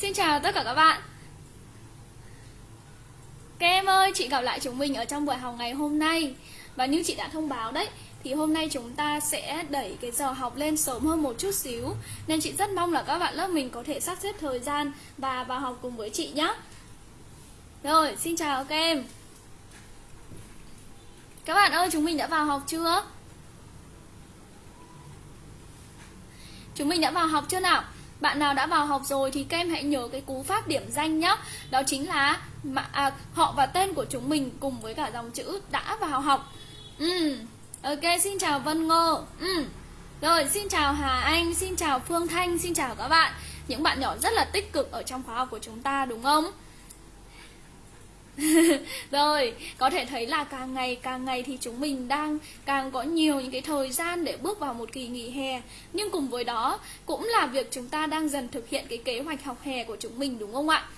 Xin chào tất cả các bạn. Các em ơi, chị gặp lại chúng mình ở trong buổi học ngày hôm nay. Và như chị đã thông báo đấy Thì hôm nay chúng ta sẽ đẩy cái giờ học lên sớm hơn một chút xíu. Nên chị rất mong là các bạn lớp mình có thể sắp xếp thời gian Và vào học cùng với chị nhé Rồi, xin chào các em. Các bạn ơi, chúng mình đã vào học chưa? Chúng mình đã vào học chưa nào? Bạn nào đã vào học rồi thì các em hãy nhớ cái cú pháp điểm danh nhé Đó chính là mà, à, họ và tên của chúng mình cùng với cả dòng chữ đã vào học ừ. Ok, xin chào Vân Ngô ừ. Rồi, xin chào Hà Anh, xin chào Phương Thanh, xin chào các bạn Những bạn nhỏ rất là tích cực ở trong khóa học của chúng ta đúng không? Rồi, có thể thấy là càng ngày càng ngày thì chúng mình đang càng có nhiều những cái thời gian để bước vào một kỳ nghỉ hè Nhưng cùng với đó cũng là việc chúng ta đang dần thực hiện cái kế hoạch học hè của chúng mình đúng không ạ?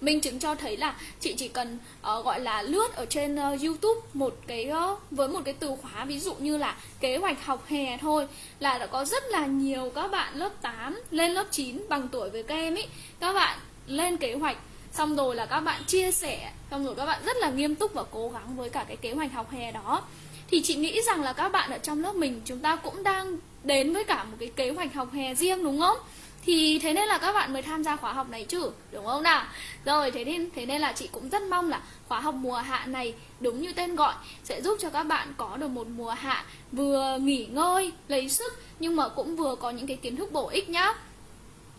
Minh chứng cho thấy là chị chỉ cần uh, gọi là lướt ở trên uh, YouTube một cái uh, với một cái từ khóa ví dụ như là kế hoạch học hè thôi là đã có rất là nhiều các bạn lớp 8 lên lớp 9 bằng tuổi với các em ấy các bạn lên kế hoạch xong rồi là các bạn chia sẻ xong rồi các bạn rất là nghiêm túc và cố gắng với cả cái kế hoạch học hè đó. Thì chị nghĩ rằng là các bạn ở trong lớp mình chúng ta cũng đang đến với cả một cái kế hoạch học hè riêng đúng không? Thì thế nên là các bạn mới tham gia khóa học này chứ đúng không nào? Rồi thế nên thế nên là chị cũng rất mong là khóa học mùa hạ này đúng như tên gọi sẽ giúp cho các bạn có được một mùa hạ vừa nghỉ ngơi lấy sức nhưng mà cũng vừa có những cái kiến thức bổ ích nhá.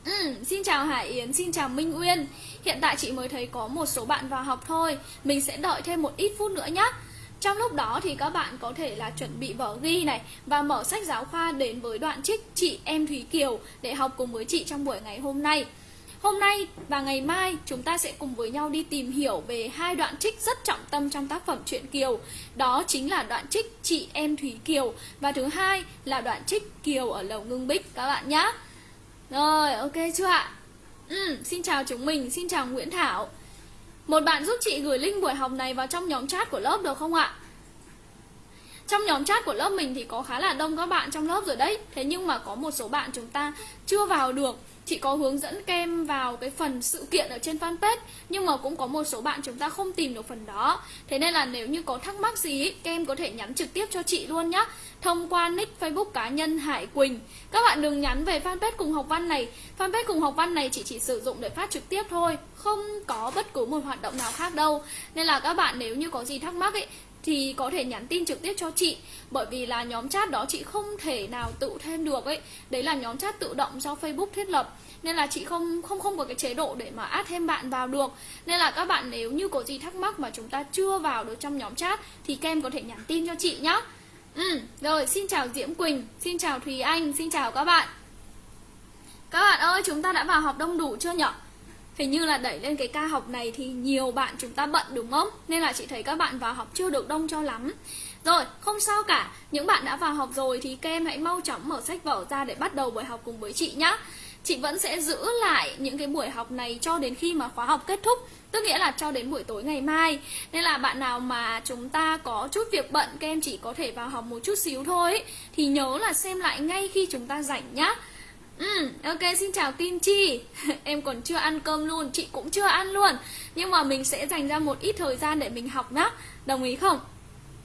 Ừ, xin chào Hải Yến, xin chào Minh Uyên. Hiện tại chị mới thấy có một số bạn vào học thôi. Mình sẽ đợi thêm một ít phút nữa nhé Trong lúc đó thì các bạn có thể là chuẩn bị vở ghi này Và mở sách giáo khoa đến với đoạn trích chị em Thúy Kiều Để học cùng với chị trong buổi ngày hôm nay. Hôm nay và ngày mai chúng ta sẽ cùng với nhau đi tìm hiểu về hai đoạn trích rất trọng tâm trong tác phẩm truyện Kiều. Đó chính là đoạn trích chị em Thúy Kiều Và thứ hai là đoạn trích Kiều ở Lầu Ngưng Bích các bạn nhé rồi, ok chưa ạ? Ừ, xin chào chúng mình, xin chào Nguyễn Thảo. Một bạn giúp chị gửi link buổi học này vào trong nhóm chat của lớp được không ạ? Trong nhóm chat của lớp mình thì có khá là đông các bạn trong lớp rồi đấy. Thế nhưng mà có một số bạn chúng ta chưa vào được. Chị có hướng dẫn kem vào cái phần sự kiện ở trên fanpage Nhưng mà cũng có một số bạn chúng ta không tìm được phần đó. Thế nên là nếu như có thắc mắc gì Kem có thể nhắn trực tiếp cho chị luôn nhá. Thông qua nick facebook cá nhân Hải Quỳnh. Các bạn đừng nhắn về fanpage cùng học văn này. Fanpage cùng học văn này chị chỉ sử dụng để phát trực tiếp thôi, Không có bất cứ một hoạt động nào khác đâu. Nên là các bạn nếu như có gì thắc mắc ấy, thì có thể nhắn tin trực tiếp cho chị. Bởi vì là nhóm chat đó chị không thể nào tự thêm được ấy. Đấy là nhóm chat tự động do Facebook thiết lập. Nên là chị không không không có cái chế độ để mà add thêm bạn vào được. Nên là các bạn nếu như có gì thắc mắc mà chúng ta chưa vào được trong nhóm chat, thì kem có thể nhắn tin cho chị nhá ừ, rồi xin chào Diễm Quỳnh xin chào Thùy Anh xin chào các bạn. Các bạn ơi chúng ta đã vào học đông đủ chưa nhỉ Hình như là đẩy lên cái ca học này thì nhiều bạn chúng ta bận đúng không? Nên là chị thấy các bạn vào học chưa được đông cho lắm. Rồi, không sao cả. Những bạn đã vào học rồi thì các em hãy mau chóng mở sách vở ra để bắt đầu buổi học cùng với chị nhé Chị vẫn sẽ giữ lại những cái buổi học này cho đến khi mà khóa học kết thúc Tức nghĩa là cho đến buổi tối ngày mai. Nên là bạn nào mà chúng ta có chút việc bận Các em chỉ có thể vào học một chút xíu thôi Thì nhớ là xem lại ngay khi chúng ta rảnh nhá. Ừ, ok, xin chào Kim Chi. Em còn chưa ăn cơm luôn, chị cũng chưa ăn luôn. Nhưng mà mình sẽ dành ra một ít thời gian để mình học nhá. Đồng ý không?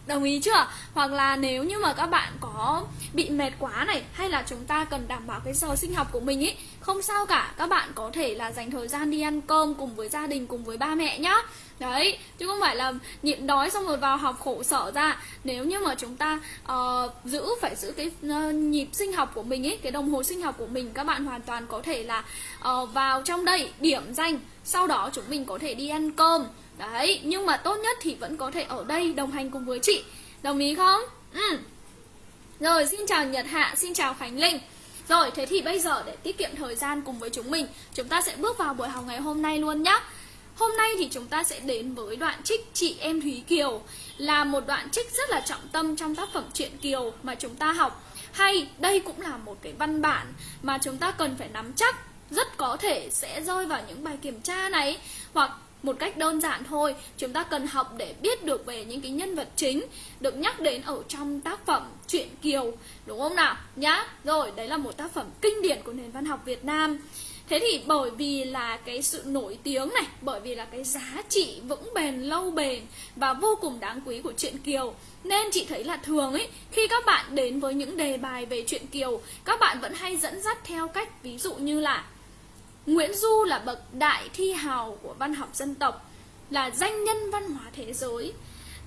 Đồng ý chưa? Hoặc là nếu như mà các bạn có bị mệt quá này Hay là chúng ta cần đảm bảo cái giờ sinh học của mình ý Không sao cả, các bạn có thể là dành thời gian đi ăn cơm cùng với gia đình, cùng với ba mẹ nhá. Đấy, chứ không phải là nhịn đói xong rồi vào học khổ sở ra. Nếu như mà chúng ta uh, giữ, phải giữ cái uh, nhịp sinh học của mình ấy Cái đồng hồ sinh học của mình Các bạn hoàn toàn có thể là uh, vào trong đây điểm danh. Sau đó chúng mình có thể đi ăn cơm. Đấy, nhưng mà tốt nhất thì vẫn có thể ở đây đồng hành cùng với chị. Đồng ý không? Ừ. Rồi, xin chào Nhật Hạ, xin chào Khánh Linh. Rồi, thế thì bây giờ để tiết kiệm thời gian cùng với chúng mình Chúng ta sẽ bước vào buổi học ngày hôm nay luôn nhé Hôm nay thì chúng ta sẽ đến với đoạn trích Chị Em Thúy Kiều Là một đoạn trích rất là trọng tâm trong tác phẩm truyện Kiều mà chúng ta học. Hay đây cũng là một cái văn bản mà chúng ta cần phải nắm chắc Rất có thể sẽ rơi vào những bài kiểm tra này Hoặc một cách đơn giản thôi Chúng ta cần học để biết được về những cái nhân vật chính Được nhắc đến ở trong tác phẩm truyện Kiều Đúng không nào? Nhá Rồi, đấy là một tác phẩm kinh điển của nền văn học Việt Nam Thế thì bởi vì là cái sự nổi tiếng này Bởi vì là cái giá trị vững bền lâu bền Và vô cùng đáng quý của truyện Kiều Nên chị thấy là thường ấy Khi các bạn đến với những đề bài về truyện Kiều Các bạn vẫn hay dẫn dắt theo cách Ví dụ như là Nguyễn Du là bậc đại thi hào của văn học dân tộc Là danh nhân văn hóa thế giới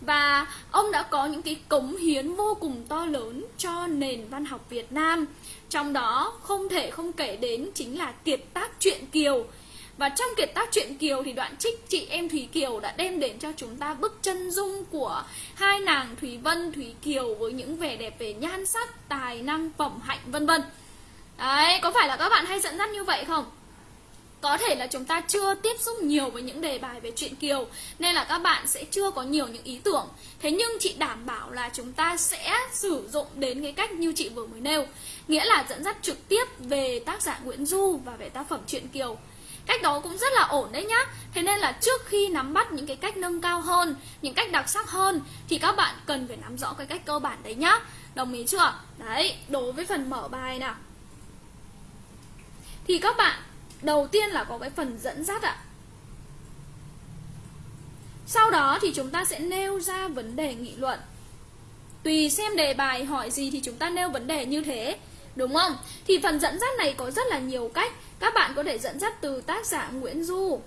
và ông đã có những cái cống hiến vô cùng to lớn cho nền văn học Việt Nam trong đó không thể không kể đến chính là kiệt tác truyện Kiều và trong kiệt tác truyện Kiều thì đoạn trích chị em Thúy Kiều đã đem đến cho chúng ta bức chân dung của hai nàng Thúy Vân, Thúy Kiều với những vẻ đẹp về nhan sắc, tài năng, phẩm hạnh vân vân. Đấy, có phải là các bạn hay dẫn dắt như vậy không? Có thể là chúng ta chưa tiếp xúc nhiều với những đề bài về truyện Kiều Nên là các bạn sẽ chưa có nhiều những ý tưởng. Thế nhưng chị đảm bảo là chúng ta sẽ sử dụng đến cái cách như chị vừa mới nêu Nghĩa là dẫn dắt trực tiếp về tác giả Nguyễn Du và về tác phẩm truyện Kiều. Cách đó cũng rất là ổn đấy nhá. Thế nên là trước khi nắm bắt những cái cách nâng cao hơn Những cách đặc sắc hơn Thì các bạn cần phải nắm rõ cái cách cơ bản đấy nhá. Đồng ý chưa? Đấy, đối với phần mở bài nào. Thì các bạn Đầu tiên là có cái phần dẫn dắt ạ. Sau đó thì chúng ta sẽ nêu ra vấn đề nghị luận. Tùy xem đề bài hỏi gì thì chúng ta nêu vấn đề như thế, Đúng không? Thì phần dẫn dắt này có rất là nhiều cách. Các bạn có thể dẫn dắt từ tác giả Nguyễn Du.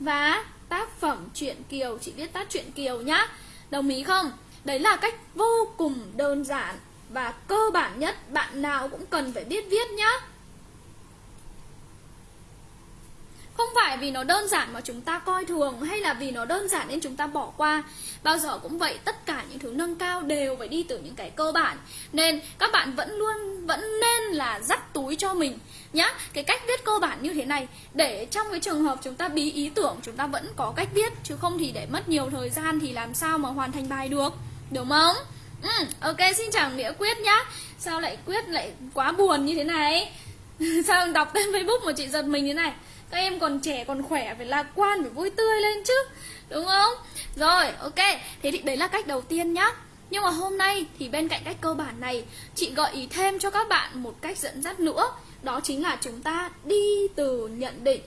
Và tác phẩm truyện Kiều, Chị viết tác truyện Kiều nhá. Đồng ý không? Đấy là cách vô cùng đơn giản Và cơ bản nhất. Bạn nào cũng cần phải biết viết nhá. Không phải vì nó đơn giản mà chúng ta coi thường Hay là vì nó đơn giản nên chúng ta bỏ qua. Bao giờ cũng vậy Tất cả những thứ nâng cao đều phải đi từ những cái cơ bản. Nên các bạn vẫn luôn Vẫn nên là dắt túi cho mình nhá. Cái cách viết cơ bản như thế này Để trong cái trường hợp chúng ta bí ý tưởng Chúng ta vẫn có cách viết Chứ không thì để mất nhiều thời gian Thì làm sao mà hoàn thành bài được. Đúng không? Ừ, ok xin chào Nghĩa Quyết nhá. Sao lại Quyết lại quá buồn như thế này? Sao đọc tên Facebook mà chị giật mình thế này? Các em còn trẻ còn khỏe phải lạc quan phải vui tươi lên chứ. Đúng không? Rồi ok. Thế thì đấy là cách đầu tiên nhá. Nhưng mà hôm nay thì bên cạnh cách cơ bản này chị gợi ý thêm cho các bạn một cách dẫn dắt nữa. Đó chính là chúng ta đi từ nhận định.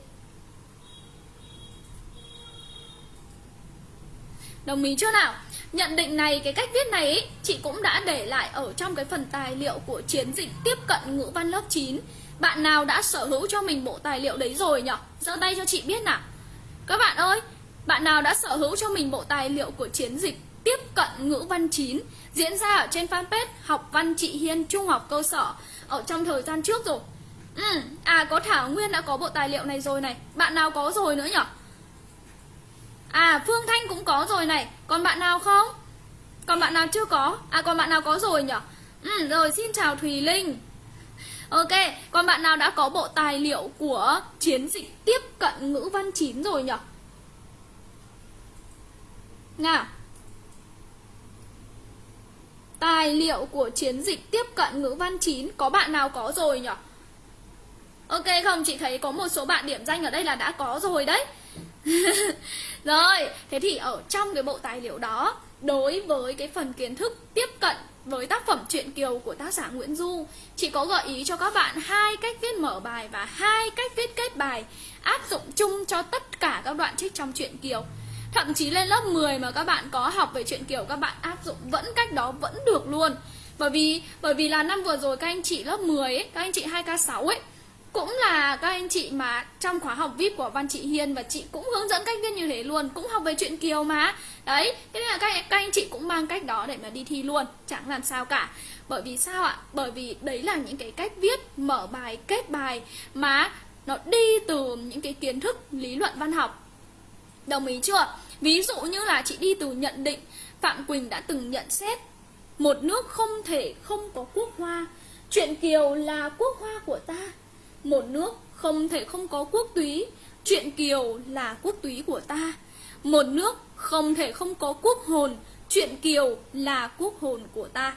Đồng ý chưa nào? Nhận định này, cái cách viết này ý, chị cũng đã để lại ở trong cái phần tài liệu của chiến dịch tiếp cận ngữ văn lớp 9 bạn nào đã sở hữu cho mình bộ tài liệu đấy rồi nhỉ? giơ tay cho chị biết nào Các bạn ơi Bạn nào đã sở hữu cho mình bộ tài liệu của chiến dịch Tiếp cận ngữ văn 9 Diễn ra ở trên fanpage Học văn chị Hiên Trung học cơ sở Ở trong thời gian trước rồi ừ. À có Thảo Nguyên đã có bộ tài liệu này rồi này Bạn nào có rồi nữa nhỉ? À Phương Thanh cũng có rồi này Còn bạn nào không? Còn bạn nào chưa có? À còn bạn nào có rồi nhỉ? Ừ, rồi xin chào Thùy Linh Ok, còn bạn nào đã có bộ tài liệu của chiến dịch tiếp cận ngữ văn 9 rồi nhỉ? Nào Tài liệu của chiến dịch tiếp cận ngữ văn 9 Có bạn nào có rồi nhỉ? Ok không? Chị thấy có một số bạn điểm danh ở đây là đã có rồi đấy Rồi, thế thì ở trong cái bộ tài liệu đó Đối với cái phần kiến thức tiếp cận với tác phẩm truyện Kiều của tác giả Nguyễn Du Chị có gợi ý cho các bạn hai cách viết mở bài và hai cách viết kết bài Áp dụng chung cho tất cả các đoạn trích trong truyện Kiều. Thậm chí lên lớp 10 mà các bạn có học về truyện Kiều Các bạn áp dụng vẫn cách đó vẫn được luôn. Bởi vì bởi vì là năm vừa rồi các anh chị lớp 10 ấy, các anh chị 2K6 ấy cũng là các anh chị mà trong khóa học VIP của Văn Chị Hiên và chị cũng hướng dẫn cách viết như thế luôn cũng học về chuyện Kiều mà. Đấy thế nên là các, các anh chị cũng mang cách đó để mà đi thi luôn chẳng làm sao cả. Bởi vì sao ạ? Bởi vì đấy là những cái cách viết mở bài kết bài mà nó đi từ những cái kiến thức lý luận văn học. Đồng ý chưa? Ví dụ như là chị đi từ nhận định Phạm Quỳnh đã từng nhận xét một nước không thể không có quốc hoa. Chuyện Kiều là quốc hoa của ta một nước không thể không có quốc túy. Chuyện Kiều là quốc túy của ta. Một nước không thể không có quốc hồn. Chuyện Kiều là quốc hồn của ta.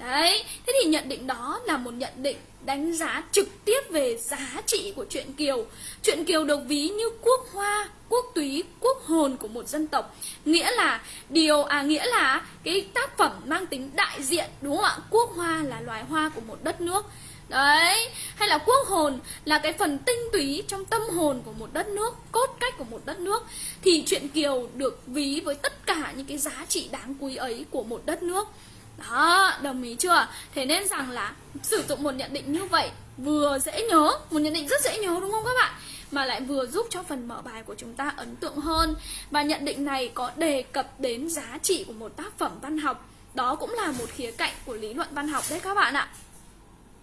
Đấy, thế thì nhận định đó là một nhận định đánh giá trực tiếp về giá trị của chuyện Kiều. Chuyện Kiều được ví như quốc hoa, quốc túy, quốc hồn của một dân tộc. Nghĩa là điều, à nghĩa là cái tác phẩm mang tính đại diện đúng không ạ? Quốc hoa là loài hoa của một đất nước. Đấy, hay là quốc hồn là cái phần tinh túy trong tâm hồn của một đất nước, cốt cách của một đất nước. Thì chuyện Kiều được ví với tất cả những cái giá trị đáng quý ấy của một đất nước. Đó, đồng ý chưa? Thế nên rằng là sử dụng một nhận định như vậy vừa dễ nhớ, một nhận định rất dễ nhớ đúng không các bạn? Mà lại vừa giúp cho phần mở bài của chúng ta ấn tượng hơn. Và nhận định này có đề cập đến giá trị của một tác phẩm văn học. Đó cũng là một khía cạnh của lý luận văn học đấy các bạn ạ.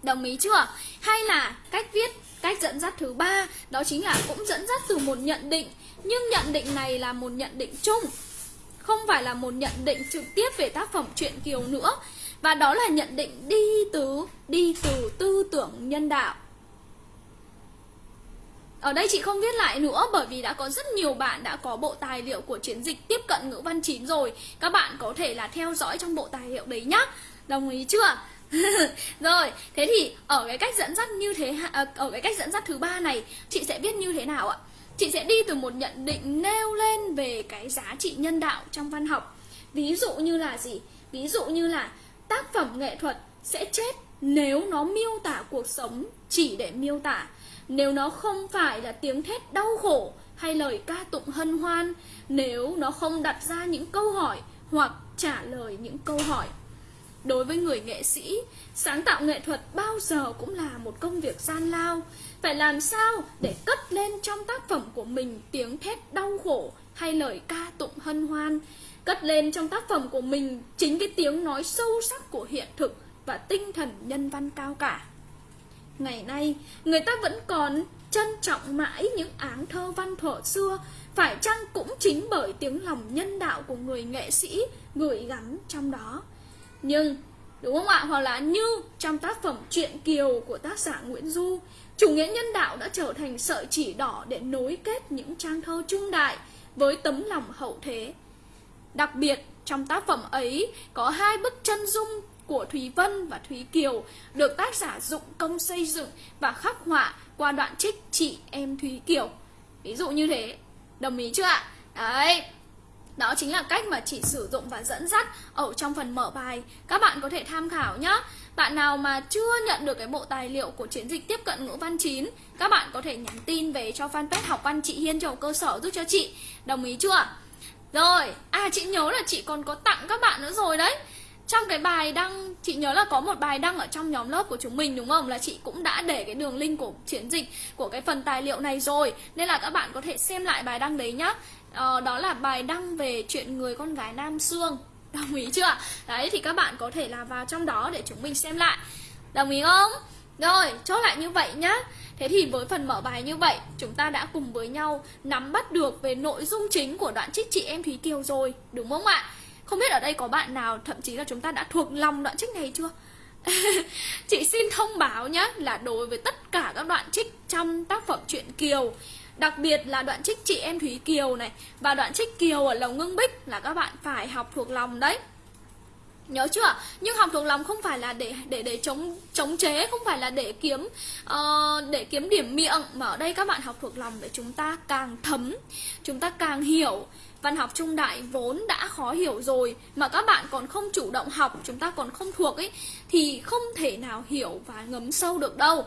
Đồng ý chưa? Hay là cách viết, cách dẫn dắt thứ ba Đó chính là cũng dẫn dắt từ một nhận định. Nhưng nhận định này là một nhận định chung Không phải là một nhận định trực tiếp về tác phẩm truyện Kiều nữa. Và đó là nhận định đi từ đi từ tư tưởng nhân đạo. Ở đây chị không viết lại nữa bởi vì đã có rất nhiều bạn đã có bộ tài liệu của chiến dịch tiếp cận ngữ văn 9 rồi. Các bạn có thể là theo dõi trong bộ tài liệu đấy nhá. Đồng ý chưa? rồi, thế thì ở cái cách dẫn dắt như thế à, ở cái cách dẫn dắt thứ ba này, chị sẽ viết như thế nào ạ? Chị sẽ đi từ một nhận định nêu lên về cái giá trị nhân đạo trong văn học. Ví dụ như là gì? Ví dụ như là tác phẩm nghệ thuật sẽ chết nếu nó miêu tả cuộc sống chỉ để miêu tả. Nếu nó không phải là tiếng thét đau khổ hay lời ca tụng hân hoan, nếu nó không đặt ra những câu hỏi hoặc trả lời những câu hỏi. Đối với người nghệ sĩ, sáng tạo nghệ thuật bao giờ cũng là một công việc gian lao. Phải làm sao để cất lên trong tác phẩm của mình tiếng thét đau khổ hay lời ca tụng hân hoan. Cất lên trong tác phẩm của mình chính cái tiếng nói sâu sắc của hiện thực và tinh thần nhân văn cao cả. Ngày nay, người ta vẫn còn trân trọng mãi những áng thơ văn thuở xưa, phải chăng cũng chính bởi tiếng lòng nhân đạo của người nghệ sĩ gửi gắm trong đó. Nhưng Đúng không ạ? Hoặc là như trong tác phẩm Truyện Kiều của tác giả Nguyễn Du Chủ nghĩa nhân đạo đã trở thành sợi chỉ đỏ để nối kết những trang thơ trung đại với tấm lòng hậu thế Đặc biệt trong tác phẩm ấy có hai bức chân dung của Thúy Vân và Thúy Kiều được tác giả dụng công xây dựng và khắc họa qua đoạn trích chị em Thúy Kiều. Ví dụ như thế, đồng ý chưa ạ? Đấy, đó chính là cách mà chị sử dụng và dẫn dắt ở trong phần mở bài. Các bạn có thể tham khảo nhé. Bạn nào mà chưa nhận được cái bộ tài liệu của chiến dịch tiếp cận ngữ văn 9, các bạn có thể nhắn tin về cho fanpage học văn chị Hiên trong cơ sở giúp cho chị. Đồng ý chưa? Rồi, à chị nhớ là chị còn có tặng các bạn nữa rồi đấy. Trong cái bài đăng, chị nhớ là có một bài đăng ở trong nhóm lớp của chúng mình đúng không? Là chị cũng đã để cái đường link của chiến dịch của cái phần tài liệu này rồi Nên là các bạn có thể xem lại bài đăng đấy nhá ờ, đó là bài đăng về chuyện người con gái Nam Sương Đồng ý chưa? Đấy thì các bạn có thể là vào trong đó để chúng mình xem lại Đồng ý không? Rồi, chốt lại như vậy nhá Thế thì với phần mở bài như vậy Chúng ta đã cùng với nhau nắm bắt được về nội dung chính của đoạn trích chị em Thúy Kiều rồi Đúng không ạ? Không biết ở đây có bạn nào thậm chí là chúng ta đã thuộc lòng đoạn trích này chưa? chị xin thông báo nhé là đối với tất cả các đoạn trích trong tác phẩm truyện Kiều Đặc biệt là đoạn trích chị em Thúy Kiều này Và đoạn trích Kiều ở lòng Ngưng Bích là các bạn phải học thuộc lòng đấy Nhớ chưa? Nhưng học thuộc lòng không phải là để để để chống chống chế, không phải là để kiếm uh, để kiếm điểm miệng mà ở đây các bạn học thuộc lòng để chúng ta càng thấm, chúng ta càng hiểu. Văn học trung đại vốn đã khó hiểu rồi mà các bạn còn không chủ động học, chúng ta còn không thuộc ấy thì không thể nào hiểu và ngấm sâu được đâu.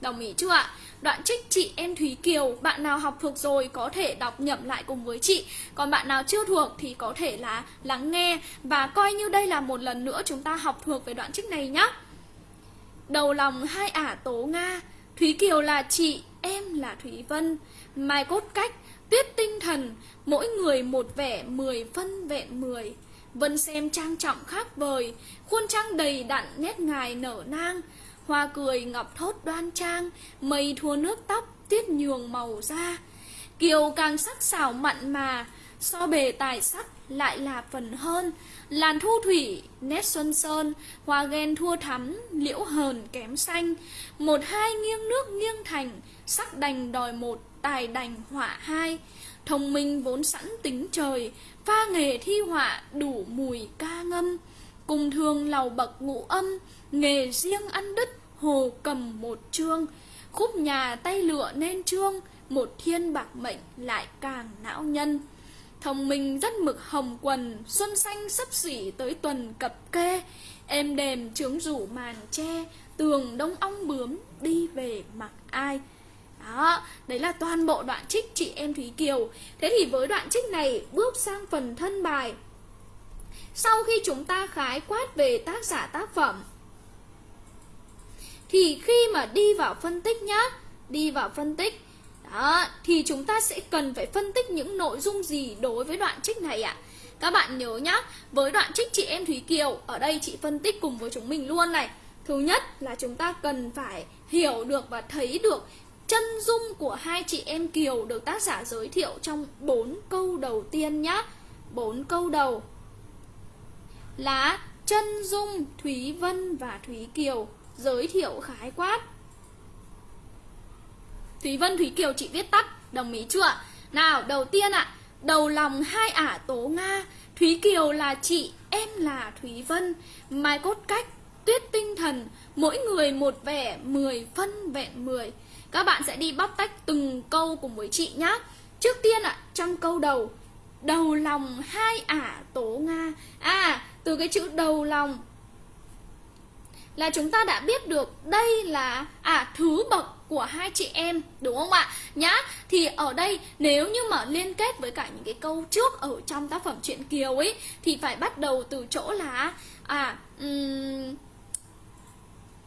Đồng ý chưa ạ? Đoạn trích chị em Thúy Kiều Bạn nào học thuộc rồi có thể đọc nhẩm lại cùng với chị. Còn bạn nào chưa thuộc thì có thể là lắng nghe Và coi như đây là một lần nữa chúng ta học thuộc về đoạn trích này nhé Đầu lòng hai ả tố Nga Thúy Kiều là chị, em là Thúy Vân. Mai cốt cách, tuyết tinh thần Mỗi người một vẻ mười phân vẹn mười. Vân xem trang trọng khác vời Khuôn trang đầy đặn nét ngài nở nang. Hoa cười ngọc thốt đoan trang, mây thua nước tóc, tuyết nhường màu da. Kiều càng sắc xảo mặn mà, so bề tài sắc lại là phần hơn. Làn thu thủy, nét xuân sơn, hoa ghen thua thắm, liễu hờn kém xanh. Một hai nghiêng nước nghiêng thành, sắc đành đòi một, tài đành họa hai. Thông minh vốn sẵn tính trời, pha nghề thi họa đủ mùi ca ngâm. Cùng thường lầu bậc ngũ âm, nghề riêng ăn đứt, hồ cầm một chương, khúc nhà tay lựa nên trương, một thiên bạc mệnh lại càng não nhân. Thông minh rất mực hồng quần, xuân xanh sắp xỉ tới tuần cập kê, êm đềm trướng rủ màn tre, tường đông ong bướm đi về mặc ai. Đó, đấy là toàn bộ đoạn trích chị em Thúy Kiều. Thế thì với đoạn trích này bước sang phần thân bài. Sau khi chúng ta khái quát về tác giả tác phẩm thì khi mà đi vào phân tích nhá Đi vào phân tích đó, thì chúng ta sẽ cần phải phân tích những nội dung gì đối với đoạn trích này ạ? À? Các bạn nhớ nhá, với đoạn trích chị em Thúy Kiều, ở đây chị phân tích cùng với chúng mình luôn này. Thứ nhất là chúng ta cần phải hiểu được và thấy được chân dung của hai chị em Kiều được tác giả giới thiệu trong bốn câu đầu tiên nhá. bốn câu đầu là chân dung Thúy Vân và Thúy Kiều giới thiệu khái quát. Thúy Vân Thúy Kiều chị viết tắt, đồng ý chưa? Nào, đầu tiên ạ, à, đầu lòng hai ả tố Nga, Thúy Kiều là chị, em là Thúy Vân, mai cốt cách, tuyết tinh thần, mỗi người một vẻ, mười phân vẹn mười. Các bạn sẽ đi bóc tách từng câu cùng với chị nhé. Trước tiên ạ, à, trong câu đầu, đầu lòng hai ả tố Nga. À, từ cái chữ đầu lòng là chúng ta đã biết được đây là à thứ bậc của hai chị em đúng không ạ? Nhá thì ở đây nếu như mà liên kết với cả những cái câu trước ở trong tác phẩm truyện kiều ấy thì phải bắt đầu từ chỗ là à um,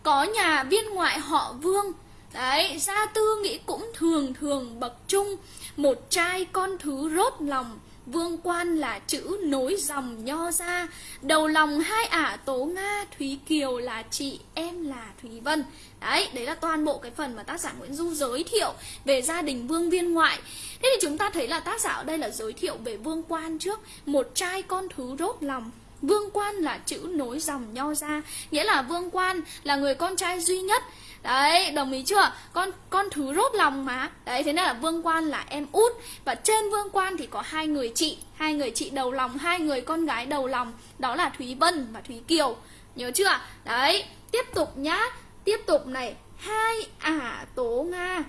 có nhà viên ngoại họ vương. Đấy gia tư nghĩ cũng thường thường bậc trung một trai con thứ rốt lòng. Vương quan là chữ nối dòng nho ra. Đầu lòng hai ả tố Nga Thúy Kiều là chị Em là Thúy Vân. Đấy, đấy là toàn bộ cái phần mà tác giả Nguyễn Du giới thiệu Về gia đình vương viên ngoại. Thế thì chúng ta thấy là tác giả ở đây là giới thiệu về vương quan trước Một trai con thứ rốt lòng. Vương quan là chữ nối dòng nho ra Nghĩa là vương quan là người con trai duy nhất Đấy, đồng ý chưa? Con con thứ rốt lòng mà. Đấy, thế nên là Vương Quan là em út và trên Vương Quan thì có hai người chị, hai người chị đầu lòng, hai người con gái đầu lòng, đó là Thúy Vân và Thúy Kiều. Nhớ chưa? Đấy, tiếp tục nhá. Tiếp tục này, hai ả tố Nga.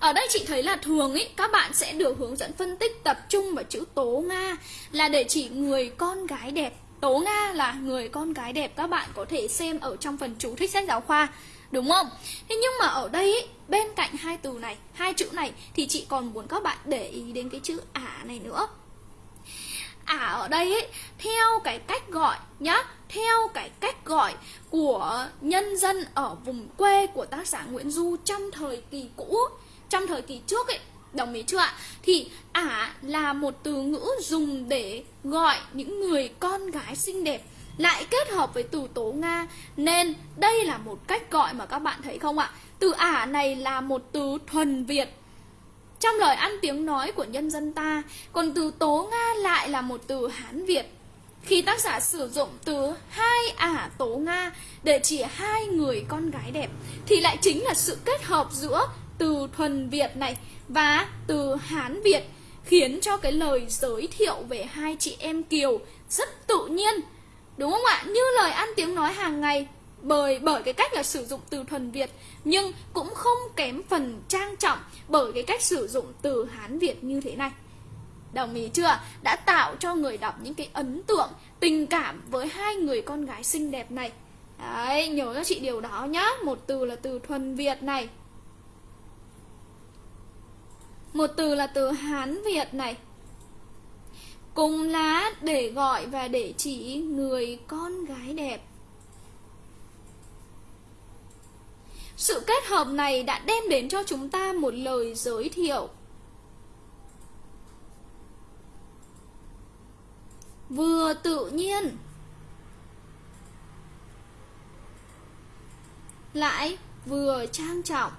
Ở đây chị thấy là thường ý, các bạn sẽ được hướng dẫn phân tích tập trung vào chữ tố Nga là để chỉ người con gái đẹp Tố Nga là người con gái đẹp các bạn có thể xem ở trong phần chú thích sách giáo khoa Đúng không? Thế nhưng mà ở đây ý, bên cạnh hai từ này, hai chữ này thì chị còn muốn các bạn để ý đến cái chữ ả này nữa ả ở đây ấy, theo cái cách gọi nhá theo cái cách gọi của nhân dân ở vùng quê của tác giả Nguyễn Du trong thời kỳ cũ trong thời kỳ trước ấy, Đồng ý chưa ạ? Thì ả là một từ ngữ dùng để gọi những người con gái xinh đẹp lại kết hợp với từ tố Nga nên đây là một cách gọi mà các bạn thấy không ạ? Từ ả này là một từ thuần Việt trong lời ăn tiếng nói của nhân dân ta, còn từ tố Nga lại là một từ Hán Việt khi tác giả sử dụng từ hai ả tố Nga để chỉ hai người con gái đẹp, thì lại chính là sự kết hợp giữa từ thuần Việt này và từ Hán Việt khiến cho cái lời giới thiệu về hai chị em Kiều rất tự nhiên. Đúng không ạ? Như lời ăn tiếng nói hàng ngày bởi bởi cái cách là sử dụng từ thuần Việt nhưng cũng không kém phần trang trọng bởi cái cách sử dụng từ Hán Việt như thế này. Đồng ý chưa? Đã tạo cho người đọc những cái ấn tượng, tình cảm với hai người con gái xinh đẹp này. Đấy, nhớ cho chị điều đó nhá. Một từ là từ thuần Việt này. Một từ là từ Hán Việt này. Cùng lá để gọi và để chỉ người con gái đẹp. Sự kết hợp này đã đem đến cho chúng ta một lời giới thiệu. Vừa tự nhiên, Lại vừa trang trọng.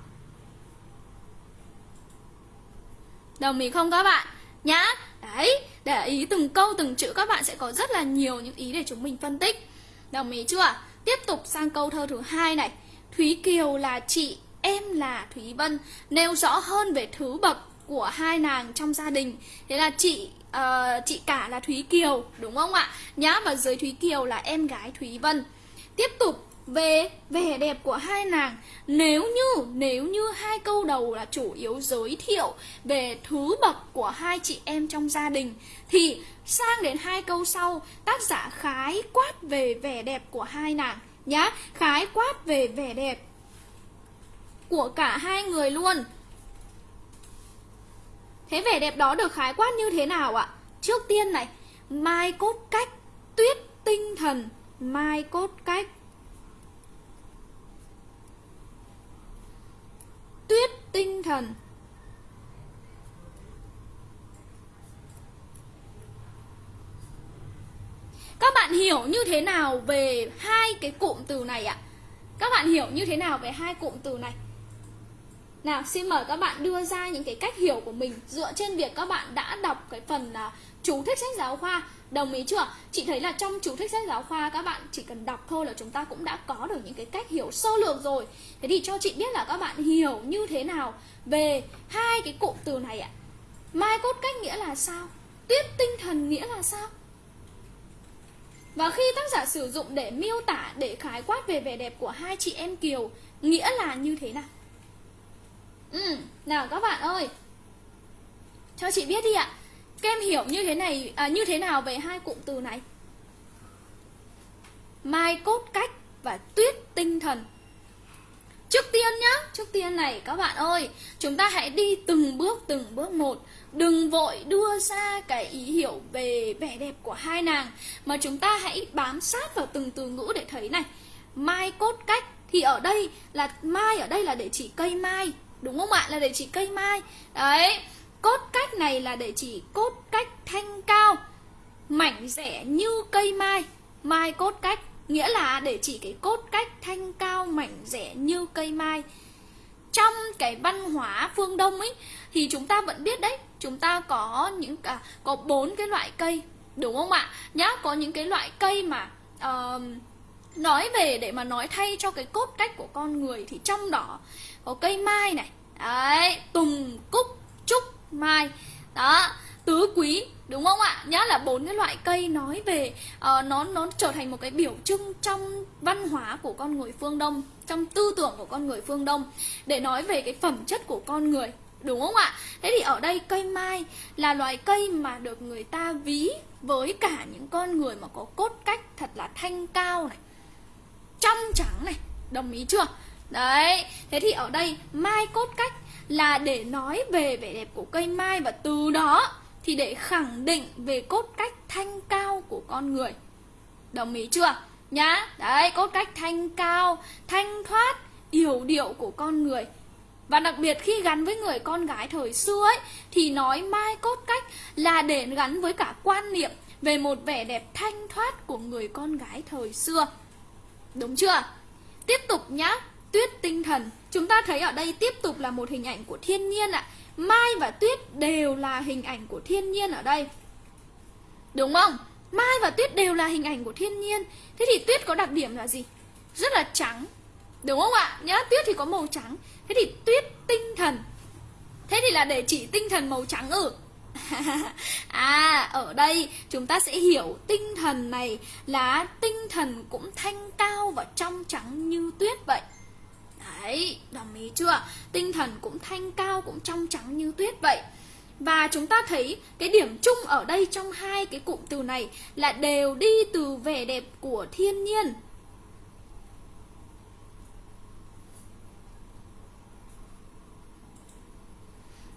Đồng ý không các bạn? Nhá Đấy, để ý từng câu từng chữ các bạn sẽ có rất là nhiều những ý để chúng mình phân tích Đồng ý chưa? Tiếp tục sang câu thơ thứ hai này Thúy Kiều là chị, em là Thúy Vân Nêu rõ hơn về thứ bậc của hai nàng trong gia đình Thế là chị uh, chị cả là Thúy Kiều đúng không ạ? Nhá và dưới Thúy Kiều là em gái Thúy Vân Tiếp tục về vẻ đẹp của hai nàng, nếu như nếu như hai câu đầu là chủ yếu giới thiệu về thứ bậc của hai chị em trong gia đình, thì sang đến hai câu sau, tác giả khái quát về vẻ đẹp của hai nàng nhá. Khái quát về vẻ đẹp của cả hai người luôn. Thế vẻ đẹp đó được khái quát như thế nào ạ? Trước tiên này, mai cốt cách, tuyết tinh thần, mai cốt cách tuyết tinh thần Các bạn hiểu như thế nào về hai cái cụm từ này ạ? Các bạn hiểu như thế nào về hai cụm từ này? Nào, xin mời các bạn đưa ra những cái cách hiểu của mình dựa trên việc các bạn đã đọc cái phần à, chú thích sách giáo khoa. Đồng ý chưa? Chị thấy là trong chú thích sách giáo khoa các bạn chỉ cần đọc thôi là chúng ta cũng đã có được những cái cách hiểu sơ lược rồi. Thế thì cho chị biết là các bạn hiểu như thế nào về hai cái cụm từ này ạ? Mai cốt cách nghĩa là sao? Tuyết tinh thần nghĩa là sao? Và khi tác giả sử dụng để miêu tả, để khái quát về vẻ đẹp của hai chị em Kiều Nghĩa là như thế nào? Ừ, nào các bạn ơi Cho chị biết đi ạ các em hiểu như thế này à, như thế nào về hai cụm từ này? Mai cốt cách và tuyết tinh thần Trước tiên nhá, trước tiên này các bạn ơi Chúng ta hãy đi từng bước từng bước một Đừng vội đưa ra cái ý hiểu về vẻ đẹp của hai nàng Mà chúng ta hãy bám sát vào từng từ ngữ để thấy này Mai cốt cách Thì ở đây là mai ở đây là để chỉ cây mai Đúng không ạ? Là để chỉ cây mai Đấy Cốt cách này là để chỉ cốt cách thanh cao Mảnh rẻ như cây mai. Mai cốt cách Nghĩa là để chỉ cái cốt cách thanh cao mảnh rẻ như cây mai. Trong cái văn hóa phương Đông ấy Thì chúng ta vẫn biết đấy Chúng ta có những cả có bốn cái loại cây Đúng không ạ? Nhá, có những cái loại cây mà uh, Nói về để mà nói thay cho cái cốt cách của con người Thì trong đó có cây mai này. Đấy, tùng, cúc, trúc, mai. Đó, tứ quý đúng không ạ? Nhá là bốn cái loại cây nói về uh, nó nó trở thành một cái biểu trưng trong văn hóa của con người phương đông trong tư tưởng của con người phương đông để nói về cái phẩm chất của con người đúng không ạ? Thế thì ở đây cây mai là loại cây mà được người ta ví với cả những con người mà có cốt cách thật là thanh cao này trong trắng này đồng ý chưa? Đấy thế thì ở đây mai cốt cách là để nói về vẻ đẹp của cây mai và từ đó thì để khẳng định về cốt cách thanh cao của con người. Đồng ý chưa? Nhá. Đấy, cốt cách thanh cao, thanh thoát yểu điệu của con người. Và đặc biệt khi gắn với người con gái thời xưa ấy, thì nói mai cốt cách là để gắn với cả quan niệm về một vẻ đẹp thanh thoát của người con gái thời xưa. Đúng chưa? Tiếp tục nhá. Tuyết tinh thần chúng ta thấy ở đây tiếp tục là một hình ảnh của thiên nhiên ạ Mai và Tuyết đều là hình ảnh của thiên nhiên ở đây Đúng không? Mai và Tuyết đều là hình ảnh của thiên nhiên Thế thì Tuyết có đặc điểm là gì? Rất là trắng Đúng không ạ? Nhá, Tuyết thì có màu trắng Thế thì Tuyết tinh thần Thế thì là để chỉ tinh thần màu trắng ư? à, ở đây chúng ta sẽ hiểu tinh thần này là tinh thần cũng thanh cao và trong trắng như tuyết vậy Đấy, đồng ý chưa? Tinh thần cũng thanh cao, cũng trong trắng như tuyết vậy. Và chúng ta thấy cái điểm chung ở đây trong hai cái cụm từ này Là đều đi từ vẻ đẹp của thiên nhiên.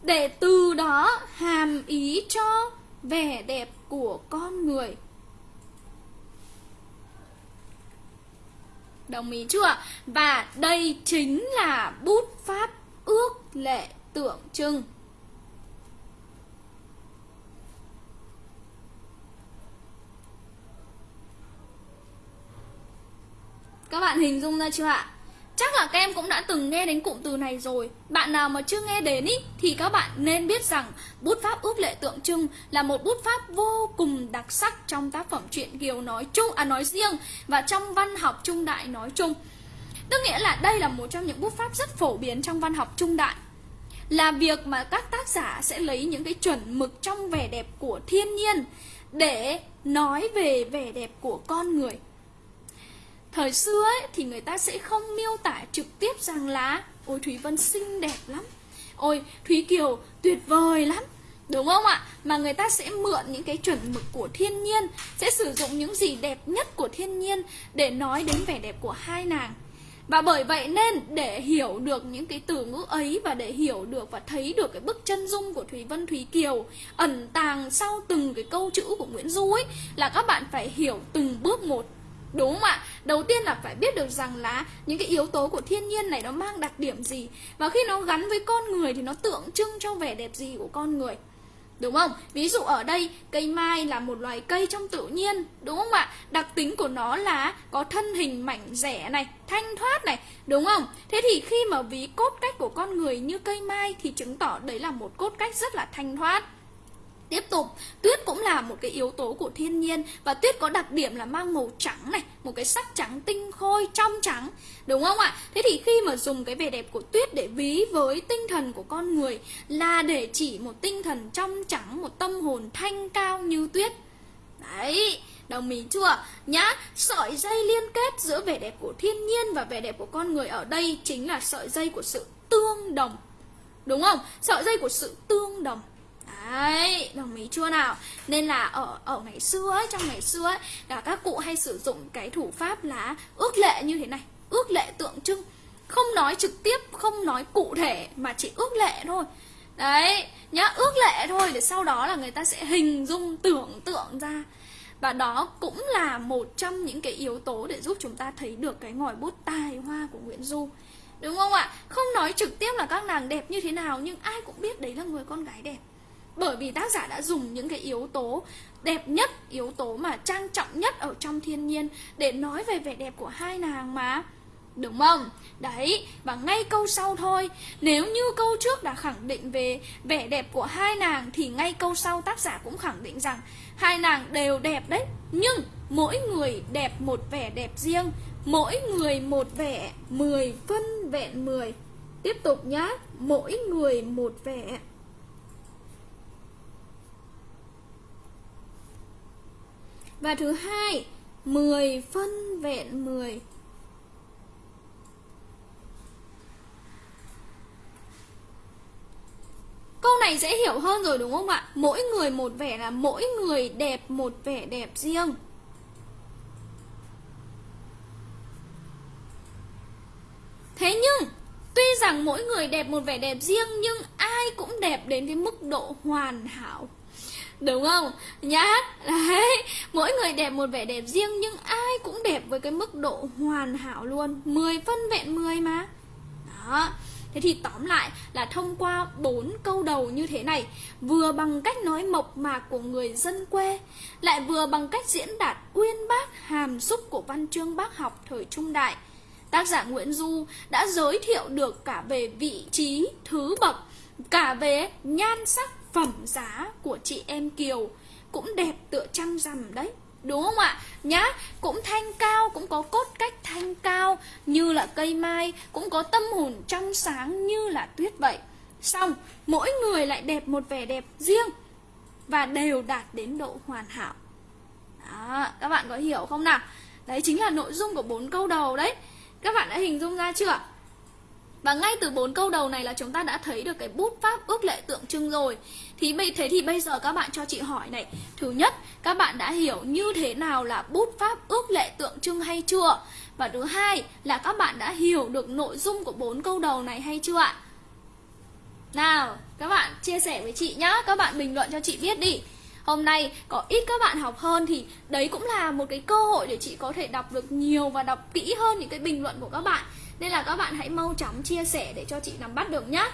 Để từ đó hàm ý cho vẻ đẹp của con người. Đồng ý chưa? Và đây chính là bút pháp ước lệ tượng trưng Các bạn hình dung ra chưa ạ? Chắc là các em cũng đã từng nghe đến cụm từ này rồi. Bạn nào mà chưa nghe đến ý, thì các bạn nên biết rằng bút pháp ước lệ tượng trưng là một bút pháp vô cùng đặc sắc trong tác phẩm truyện Kiều nói chung à nói riêng và trong văn học trung đại nói chung. Tức nghĩa là đây là một trong những bút pháp rất phổ biến trong văn học trung đại. Là việc mà các tác giả sẽ lấy những cái chuẩn mực trong vẻ đẹp của thiên nhiên để nói về vẻ đẹp của con người. Thời xưa ấy, thì người ta sẽ không miêu tả trực tiếp rằng là Ôi Thúy Vân xinh đẹp lắm. Ôi Thúy Kiều tuyệt vời lắm. Đúng không ạ? Mà người ta sẽ mượn những cái chuẩn mực của thiên nhiên Sẽ sử dụng những gì đẹp nhất của thiên nhiên Để nói đến vẻ đẹp của hai nàng. Và bởi vậy nên để hiểu được những cái từ ngữ ấy và để hiểu được và thấy được cái bức chân dung của Thúy Vân Thúy Kiều ẩn tàng sau từng cái câu chữ của Nguyễn Du ấy là các bạn phải hiểu từng bước một Đúng không ạ? Đầu tiên là phải biết được rằng là những cái yếu tố của thiên nhiên này nó mang đặc điểm gì Và khi nó gắn với con người thì nó tượng trưng cho vẻ đẹp gì của con người Đúng không? Ví dụ ở đây, cây mai là một loài cây trong tự nhiên Đúng không ạ? Đặc tính của nó là có thân hình mảnh rẻ này, Thanh thoát này Đúng không? Thế thì khi mà ví cốt cách của con người như cây mai Thì chứng tỏ đấy là một cốt cách rất là thanh thoát Tiếp tục, tuyết cũng là một cái yếu tố của thiên nhiên và tuyết có đặc điểm là mang màu trắng này, một cái sắc trắng tinh khôi, trong trắng, đúng không ạ? Thế thì khi mà dùng cái vẻ đẹp của tuyết để ví với tinh thần của con người là để chỉ một tinh thần trong trắng, một tâm hồn thanh cao như tuyết. Đấy, đồng ý chưa? Nhá, sợi dây liên kết giữa vẻ đẹp của thiên nhiên và vẻ đẹp của con người ở đây chính là sợi dây của sự tương đồng. Đúng không? Sợi dây của sự tương đồng. Đấy, đồng ý chưa nào? Nên là ở ở ngày xưa ấy, trong ngày xưa ấy, là các cụ hay sử dụng cái thủ pháp là ước lệ như thế này, ước lệ tượng trưng. Không nói trực tiếp, không nói cụ thể mà chỉ ước lệ thôi. Đấy, nhá, ước lệ thôi để sau đó là người ta sẽ hình dung tưởng tượng ra. Và đó cũng là một trong những cái yếu tố để giúp chúng ta thấy được cái ngòi bút tài hoa của Nguyễn Du. Đúng không ạ? Không nói trực tiếp là các nàng đẹp như thế nào nhưng ai cũng biết đấy là người con gái đẹp. Bởi vì tác giả đã dùng những cái yếu tố đẹp nhất, yếu tố mà trang trọng nhất ở trong thiên nhiên để nói về vẻ đẹp của hai nàng mà. Đúng không? Đấy, và ngay câu sau thôi Nếu như câu trước đã khẳng định về vẻ đẹp của hai nàng Thì ngay câu sau tác giả cũng khẳng định rằng Hai nàng đều đẹp đấy Nhưng mỗi người đẹp một vẻ đẹp riêng Mỗi người một vẻ mười phân vẹn mười Tiếp tục nhá Mỗi người một vẻ Và thứ hai 10 phân vẹn 10 Câu này dễ hiểu hơn rồi đúng không ạ? Mỗi người một vẻ là mỗi người đẹp một vẻ đẹp riêng. Thế nhưng, Tuy rằng mỗi người đẹp một vẻ đẹp riêng, Nhưng ai cũng đẹp đến cái mức độ hoàn hảo. Đúng không? Nhá. Đấy. Mỗi người đẹp một vẻ đẹp riêng Nhưng ai cũng đẹp với cái mức độ hoàn hảo luôn. 10 phân vẹn 10 mà. Đó. Thế thì tóm lại là thông qua bốn câu đầu như thế này Vừa bằng cách nói mộc mạc của người dân quê Lại vừa bằng cách diễn đạt uyên bác hàm xúc của văn chương bác học thời trung đại. Tác giả Nguyễn Du đã giới thiệu được cả về vị trí, thứ bậc Cả về nhan sắc phẩm giá của chị em Kiều cũng đẹp tựa trăng rằm đấy Đúng không ạ? Nhá, cũng thanh cao, cũng có cốt cách thanh cao Như là cây mai, cũng có tâm hồn trong sáng như là tuyết vậy Xong, mỗi người lại đẹp một vẻ đẹp riêng Và đều đạt đến độ hoàn hảo Đó, các bạn có hiểu không nào? Đấy chính là nội dung của bốn câu đầu đấy Các bạn đã hình dung ra chưa? Và ngay từ bốn câu đầu này là chúng ta đã thấy được cái bút pháp ước lệ tượng trưng rồi thì bây thế thì bây giờ các bạn cho chị hỏi này. Thứ nhất, các bạn đã hiểu như thế nào là bút pháp ước lệ tượng trưng hay chưa? Và thứ hai là các bạn đã hiểu được nội dung của bốn câu đầu này hay chưa ạ? Nào, các bạn chia sẻ với chị nhá. Các bạn bình luận cho chị biết đi. Hôm nay có ít các bạn học hơn thì đấy cũng là một cái cơ hội để chị có thể đọc được nhiều và đọc kỹ hơn những cái bình luận của các bạn. Nên là các bạn hãy mau chóng chia sẻ để cho chị nắm bắt được nhá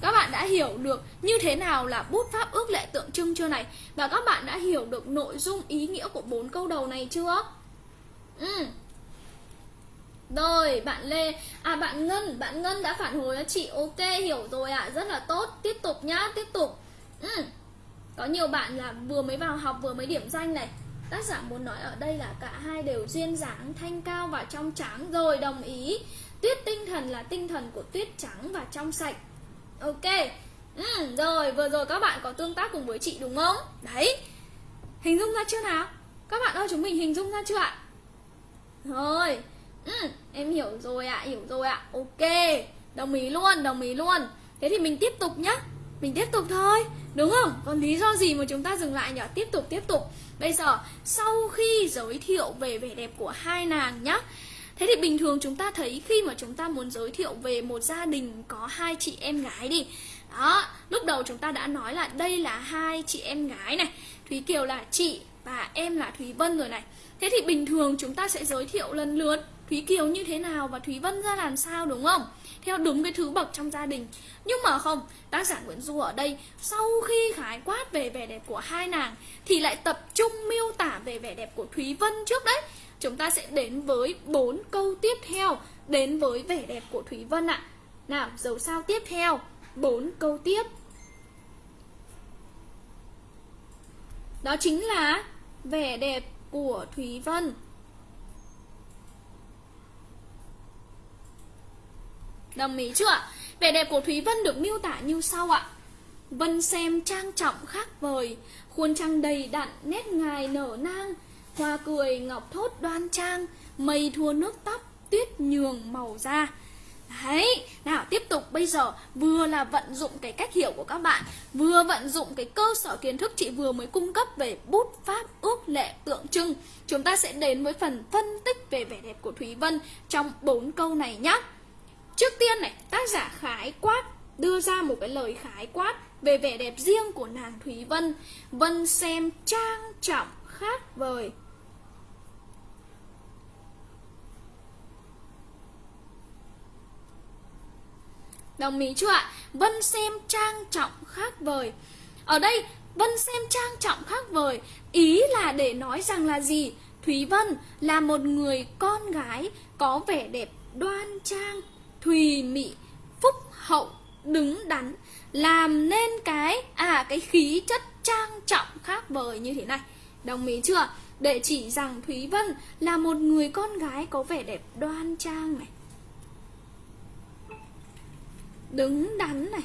các bạn đã hiểu được như thế nào là bút pháp ước lệ tượng trưng chưa này? Và các bạn đã hiểu được nội dung ý nghĩa của bốn câu đầu này chưa? Ừ. Rồi bạn Lê. À bạn Ngân Bạn Ngân đã phản hồi cho chị. Ok hiểu rồi ạ. À. Rất là tốt. Tiếp tục nhá Tiếp tục. Ừ. Có nhiều bạn là vừa mới vào học vừa mới điểm danh này. Tác giả muốn nói ở đây là cả hai đều duyên dáng, thanh cao và trong trắng. Rồi đồng ý. Tuyết tinh thần là tinh thần của tuyết trắng và trong sạch. Ok. Ừ, Rồi vừa rồi các bạn có tương tác cùng với chị đúng không? Đấy. Hình dung ra chưa nào? Các bạn ơi chúng mình hình dung ra chưa ạ? Rồi. Ừ, Em hiểu rồi ạ, à, hiểu rồi ạ. À. Ok. Đồng ý luôn, đồng ý luôn. Thế thì mình tiếp tục nhá. Mình tiếp tục thôi đúng không? Còn lý do gì mà chúng ta dừng lại nhỉ tiếp tục tiếp tục. Bây giờ sau khi giới thiệu về vẻ đẹp của hai nàng nhá Thế thì bình thường chúng ta thấy khi mà chúng ta muốn giới thiệu về một gia đình có hai chị em gái đi. Đó, lúc đầu chúng ta đã nói là đây là hai chị em gái này Thúy Kiều là chị và em là Thúy Vân rồi này. Thế thì bình thường chúng ta sẽ giới thiệu lần lượt Thúy Kiều như thế nào và Thúy Vân ra làm sao đúng không? Theo đúng cái thứ bậc trong gia đình. Nhưng mà không, tác giả Nguyễn Du ở đây Sau khi khái quát về vẻ đẹp của hai nàng Thì lại tập trung miêu tả về vẻ đẹp của Thúy Vân trước đấy. Chúng ta sẽ đến với bốn câu tiếp theo Đến với vẻ đẹp của Thúy Vân ạ. Nào, dấu sao tiếp theo. Bốn câu tiếp. Đó chính là vẻ đẹp của Thúy Vân. Đồng ý chưa Vẻ đẹp của Thúy Vân được miêu tả như sau ạ. Vân xem trang trọng khác vời Khuôn trăng đầy đặn nét ngài nở nang Hoa cười ngọc thốt đoan trang Mây thua nước tóc Tuyết nhường màu da. Đấy, nào tiếp tục bây giờ vừa là vận dụng cái cách hiểu của các bạn Vừa vận dụng cái cơ sở kiến thức chị vừa mới cung cấp về bút pháp ước lệ tượng trưng. Chúng ta sẽ đến với phần phân tích về vẻ đẹp của Thúy Vân trong bốn câu này nhé Trước tiên này, tác giả khái quát đưa ra một cái lời khái quát về vẻ đẹp riêng của nàng Thúy Vân. Vân xem trang trọng khác vời. Đồng ý chưa ạ? Vân xem trang trọng khác vời Ở đây Vân xem trang trọng khác vời Ý là để nói rằng là gì? Thúy Vân là một người con gái có vẻ đẹp đoan trang, thùy mị, phúc hậu, đứng đắn Làm nên cái à cái khí chất trang trọng khác vời như thế này Đồng ý chưa? Để chỉ rằng Thúy Vân là một người con gái có vẻ đẹp đoan trang này đứng đắn này.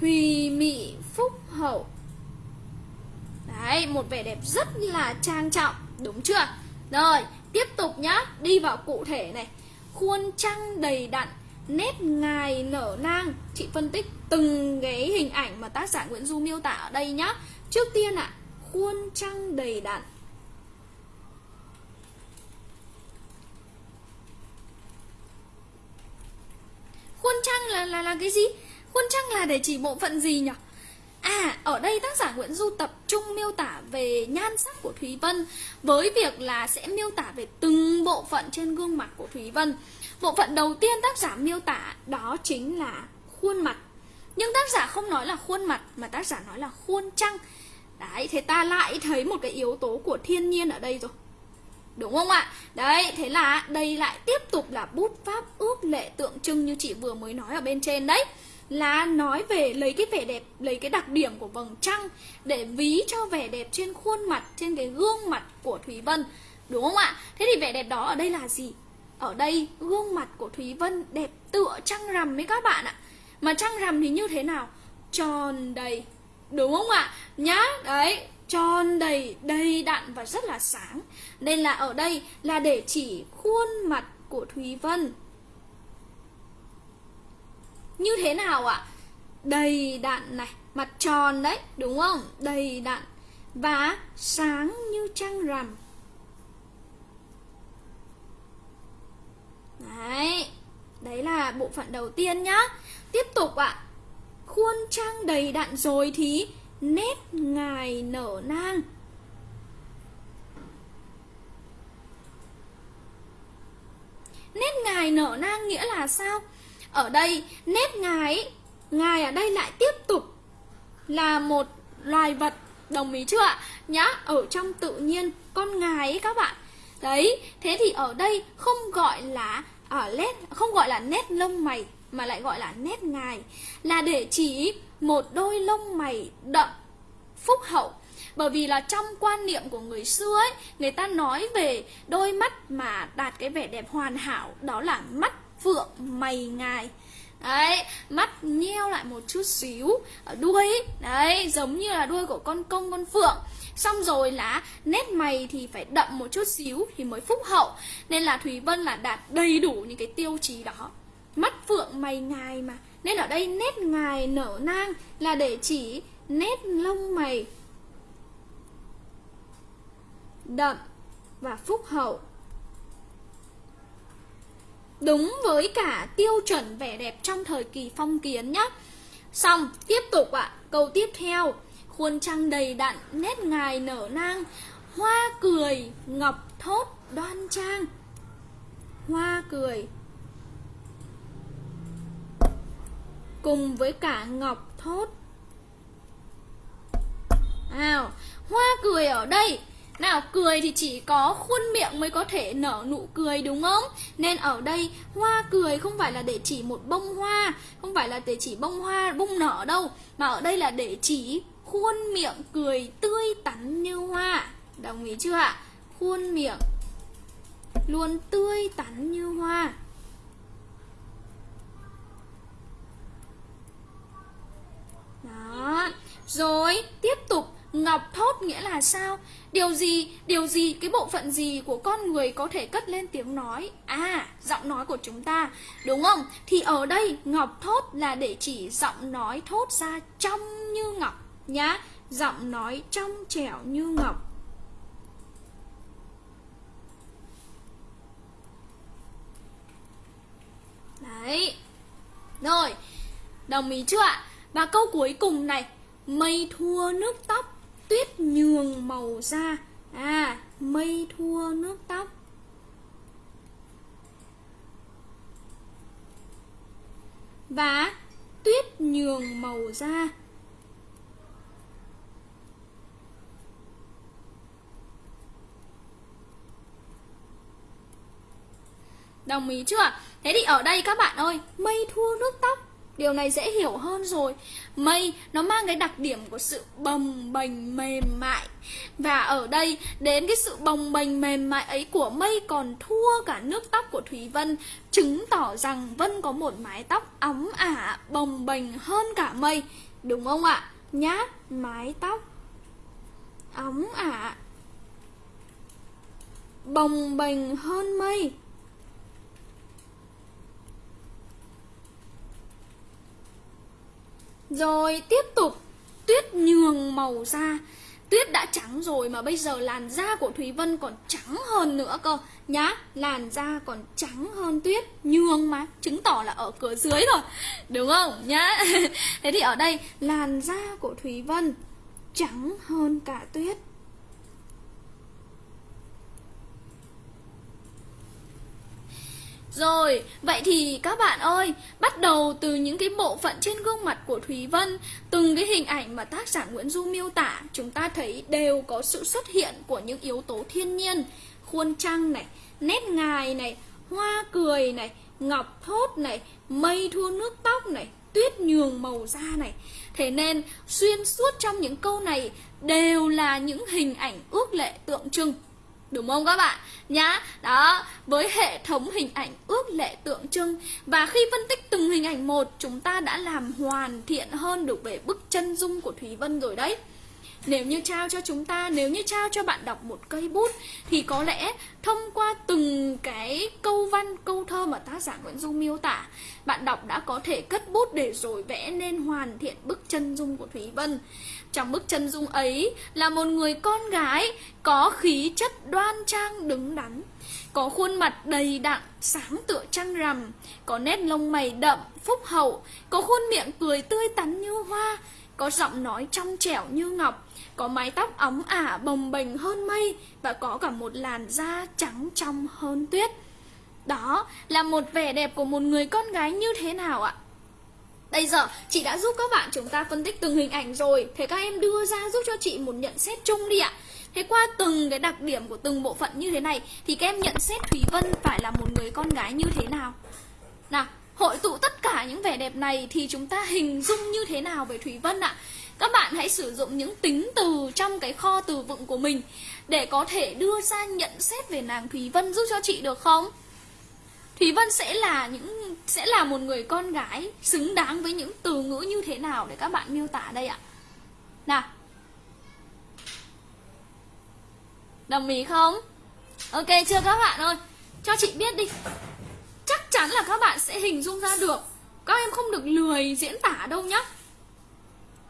Thùy mị phúc hậu. Đấy, một vẻ đẹp rất là trang trọng Đúng chưa? Rồi, tiếp tục nhá Đi vào cụ thể này. Khuôn trăng đầy đặn Nét ngài nở nang. Chị phân tích từng cái hình ảnh mà tác giả Nguyễn Du miêu tả ở đây nhá. Trước tiên ạ à, Khuôn trăng đầy đặn. Khuôn trăng là là là cái gì? Khuôn trăng là để chỉ bộ phận gì nhỉ? À, ở đây tác giả Nguyễn Du tập trung miêu tả về nhan sắc của Thúy Vân với việc là sẽ miêu tả về từng bộ phận trên gương mặt của Thúy Vân. Bộ phận đầu tiên tác giả miêu tả đó chính là khuôn mặt. Nhưng tác giả không nói là khuôn mặt mà tác giả nói là khuôn trăng. Đấy, thế ta lại thấy một cái yếu tố của thiên nhiên ở đây rồi. Đúng không ạ? Đấy, thế là đây lại tiếp tục là bút pháp ước lệ tượng trưng như chị vừa mới nói ở bên trên đấy là nói về lấy cái vẻ đẹp, lấy cái đặc điểm của vầng trăng để ví cho vẻ đẹp trên khuôn mặt, trên cái gương mặt của Thúy Vân. Đúng không ạ? Thế thì vẻ đẹp đó ở đây là gì? Ở đây gương mặt của Thúy Vân đẹp tựa trăng rằm với các bạn ạ. Mà trăng rằm thì như thế nào? Tròn đầy. Đúng không ạ? Nhá, đấy, tròn đầy, đầy đặn và rất là sáng. Nên là ở đây là để chỉ khuôn mặt của Thúy Vân. Như thế nào ạ? Đầy đặn này, mặt tròn đấy, đúng không? Đầy đặn và sáng như trăng rằm. Đấy, đấy là bộ phận đầu tiên nhá. Tiếp tục ạ. Khuôn trăng đầy đặn rồi thì nét ngài nở nang Nét ngài nở nang nghĩa là sao? Ở đây nét ngài Ngài ở đây lại tiếp tục Là một loài vật Đồng ý chưa ạ? Nhá, ở trong tự nhiên Con ngài ấy các bạn Đấy, thế thì ở đây không gọi là ở nét không gọi là nét lông mày mà lại gọi là nét ngài là để chỉ một đôi lông mày đậm phúc hậu bởi vì là trong quan niệm của người xưa ấy, người ta nói về đôi mắt mà đạt cái vẻ đẹp hoàn hảo, đó là mắt phượng mày ngài. Đấy, mắt nheo lại một chút xíu ở đuôi. Ấy. đấy, giống như là đuôi của con công, con phượng. Xong rồi là nét mày thì phải đậm một chút xíu thì mới phúc hậu. Nên là thúy vân là đạt đầy đủ những cái tiêu chí đó. Mắt phượng mày ngài mà. Nên ở đây nét ngài nở nang là để chỉ nét lông mày đậm và phúc hậu. Đúng với cả tiêu chuẩn vẻ đẹp trong thời kỳ phong kiến nhé xong tiếp tục ạ. À, câu tiếp theo. Khuôn trăng đầy đặn nét ngài nở nang. Hoa cười ngọc thốt đoan trang. Hoa cười. Cùng với cả ngọc thốt. Nào hoa cười ở đây nào, cười thì chỉ có khuôn miệng mới có thể nở nụ cười, đúng không? Nên ở đây, hoa cười không phải là để chỉ một bông hoa, Không phải là để chỉ bông hoa bung nở đâu, Mà ở đây là để chỉ khuôn miệng cười tươi tắn như hoa Đồng ý chưa ạ? Khuôn miệng luôn tươi tắn như hoa Đó Rồi, tiếp tục Ngọc thốt nghĩa là sao? Điều gì, điều gì, cái bộ phận gì của con người có thể cất lên tiếng nói? À, giọng nói của chúng ta, đúng không? Thì ở đây ngọc thốt là để chỉ giọng nói thốt ra trong như ngọc nhá. Giọng nói trong trẻo như ngọc. Đấy. Rồi, đồng ý chưa ạ? Và câu cuối cùng này, mây thua nước tóc tuyết nhường màu da. À mây thua nước tóc. Và tuyết nhường màu da. Đồng ý chưa? Thế thì ở đây các bạn ơi, Mây thua nước tóc. Điều này dễ hiểu hơn rồi. Mây nó mang cái đặc điểm của sự bồng bềnh mềm mại. Và ở đây đến cái sự bồng bềnh mềm mại ấy của mây còn thua cả nước tóc của Thúy Vân Chứng tỏ rằng Vân có một mái tóc óng ả bồng bềnh hơn cả mây. Đúng không ạ? Nhá, mái tóc óng ả bồng bềnh hơn mây. Rồi tiếp tục Tuyết nhường màu da. Tuyết đã trắng rồi mà bây giờ làn da của Thúy Vân còn trắng hơn nữa cơ. Nhá, làn da còn trắng hơn tuyết Nhường mà, chứng tỏ là ở cửa dưới rồi. Đúng không? Nhá. Thế thì ở đây làn da của Thúy Vân trắng hơn cả tuyết. Rồi, vậy thì các bạn ơi, bắt đầu từ những cái bộ phận trên gương mặt của Thúy Vân, từng cái hình ảnh mà tác giả Nguyễn Du miêu tả, chúng ta thấy đều có sự xuất hiện của những yếu tố thiên nhiên, khuôn trăng này, nét ngài này, hoa cười này, ngọc thốt này, mây thua nước tóc này, tuyết nhường màu da này. Thế nên xuyên suốt trong những câu này đều là những hình ảnh ước lệ tượng trưng Đúng không các bạn? Nhá, đó, với hệ thống hình ảnh ước lệ tượng trưng. Và khi phân tích từng hình ảnh một Chúng ta đã làm hoàn thiện hơn được về bức chân dung của Thúy Vân rồi đấy. Nếu như trao cho chúng ta, nếu như trao cho bạn đọc một cây bút Thì có lẽ thông qua từng cái câu văn, câu thơ mà tác giả Nguyễn Du miêu tả Bạn đọc đã có thể cất bút để rồi vẽ nên hoàn thiện bức chân dung của Thúy Vân. Trong bức chân dung ấy là một người con gái có khí chất đoan trang đứng đắn có khuôn mặt đầy đặn, sáng tựa trăng rằm Có nét lông mày đậm, phúc hậu Có khuôn miệng cười tươi tắn như hoa Có giọng nói trong trẻo như ngọc có mái tóc óng ả bồng bềnh hơn mây và có cả một làn da trắng trong hơn tuyết. Đó là một vẻ đẹp của một người con gái như thế nào ạ? Bây giờ chị đã giúp các bạn chúng ta phân tích từng hình ảnh rồi. Thế các em đưa ra giúp cho chị một nhận xét chung đi ạ. Thế qua từng cái đặc điểm của từng bộ phận như thế này Thì các em nhận xét Thúy Vân phải là một người con gái như thế nào? Nào, hội tụ tất cả những vẻ đẹp này Thì chúng ta hình dung như thế nào về Thúy Vân ạ? Các bạn hãy sử dụng những tính từ trong cái kho từ vựng của mình để có thể đưa ra nhận xét về nàng Thúy Vân giúp cho chị được không? Thúy Vân sẽ là những, sẽ là một người con gái xứng đáng với những từ ngữ như thế nào để các bạn miêu tả đây ạ? Nào. Đồng ý không? Ok, chưa các bạn ơi? Cho chị biết đi. Chắc chắn chắn là các bạn sẽ hình dung ra được các em không được lười diễn tả đâu nhá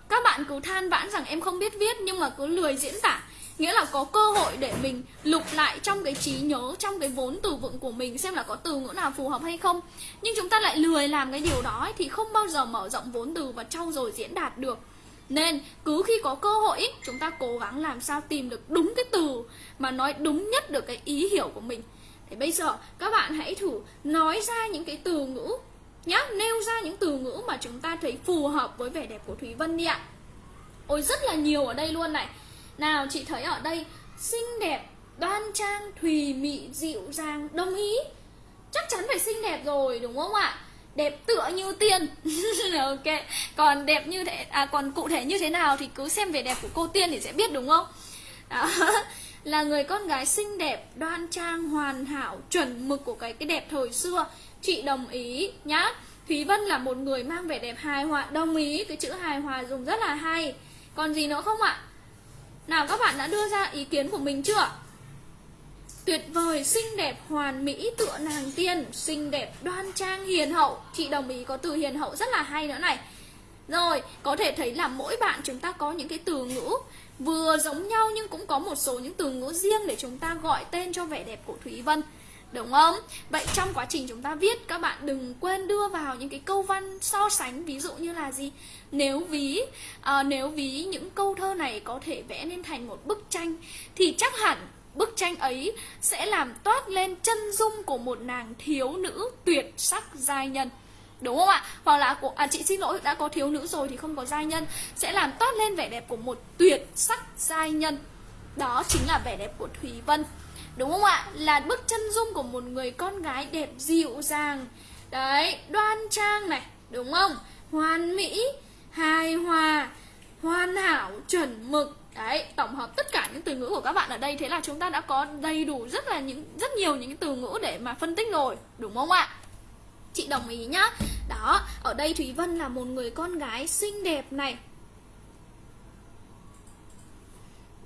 các bạn cứ than vãn rằng em không biết viết, nhưng mà cứ lười diễn tả nghĩa là có cơ hội để mình lục lại trong cái trí nhớ trong cái vốn từ vựng của mình xem là có từ ngữ nào phù hợp hay không nhưng chúng ta lại lười làm cái điều đó ấy, thì không bao giờ mở rộng vốn từ và trau dồi diễn đạt được nên cứ khi có cơ hội chúng ta cố gắng làm sao tìm được đúng cái từ mà nói đúng nhất được cái ý hiểu của mình thì bây giờ các bạn hãy thử nói ra những cái từ ngữ nhá, nêu ra những từ ngữ mà chúng ta thấy phù hợp với vẻ đẹp của Thúy Vân đi ạ. Ôi rất là nhiều ở đây luôn này. Nào chị thấy ở đây xinh đẹp, đoan trang, thùy mị, dịu dàng, đồng ý. Chắc chắn phải xinh đẹp rồi đúng không ạ? đẹp tựa như tiên. Ok còn đẹp như thế à còn cụ thể như thế nào thì cứ xem vẻ đẹp của cô tiên thì sẽ biết đúng không? Đó. Là người con gái xinh đẹp đoan trang hoàn hảo chuẩn mực của cái cái đẹp thời xưa. Chị đồng ý nhá. Thúy vân là một người mang vẻ đẹp hài hòa đồng ý. Cái chữ hài hòa dùng rất là hay. Còn gì nữa không ạ? Nào các bạn đã đưa ra ý kiến của mình chưa? Tuyệt vời, xinh đẹp, hoàn mỹ, tựa nàng tiên Xinh đẹp, đoan trang, hiền hậu. Chị đồng ý có từ hiền hậu rất là hay nữa này. Rồi, có thể thấy là mỗi bạn chúng ta có những cái từ ngữ Vừa giống nhau nhưng cũng có một số những từ ngữ riêng Để chúng ta gọi tên cho vẻ đẹp của Thúy Vân. Đúng không? Vậy trong quá trình chúng ta viết Các bạn đừng quên đưa vào những cái câu văn so sánh Ví dụ như là gì? Nếu ví à, Nếu ví những câu thơ này có thể vẽ nên thành một bức tranh Thì chắc hẳn Bức tranh ấy sẽ làm toát lên chân dung của một nàng thiếu nữ tuyệt sắc giai nhân Đúng không ạ? Hoặc là của, à, chị xin lỗi đã có thiếu nữ rồi thì không có giai nhân Sẽ làm toát lên vẻ đẹp của một tuyệt sắc giai nhân Đó chính là vẻ đẹp của Thúy Vân Đúng không ạ? Là bức chân dung của một người con gái đẹp dịu dàng Đấy, đoan trang này, đúng không? Hoàn mỹ, hài hòa, hoàn hảo, chuẩn mực Đấy, tổng hợp tất cả những từ ngữ của các bạn ở đây Thế là chúng ta đã có đầy đủ rất là những rất nhiều những từ ngữ để mà phân tích rồi Đúng không ạ? Chị đồng ý nhá Đó, ở đây Thúy Vân là một người con gái xinh đẹp này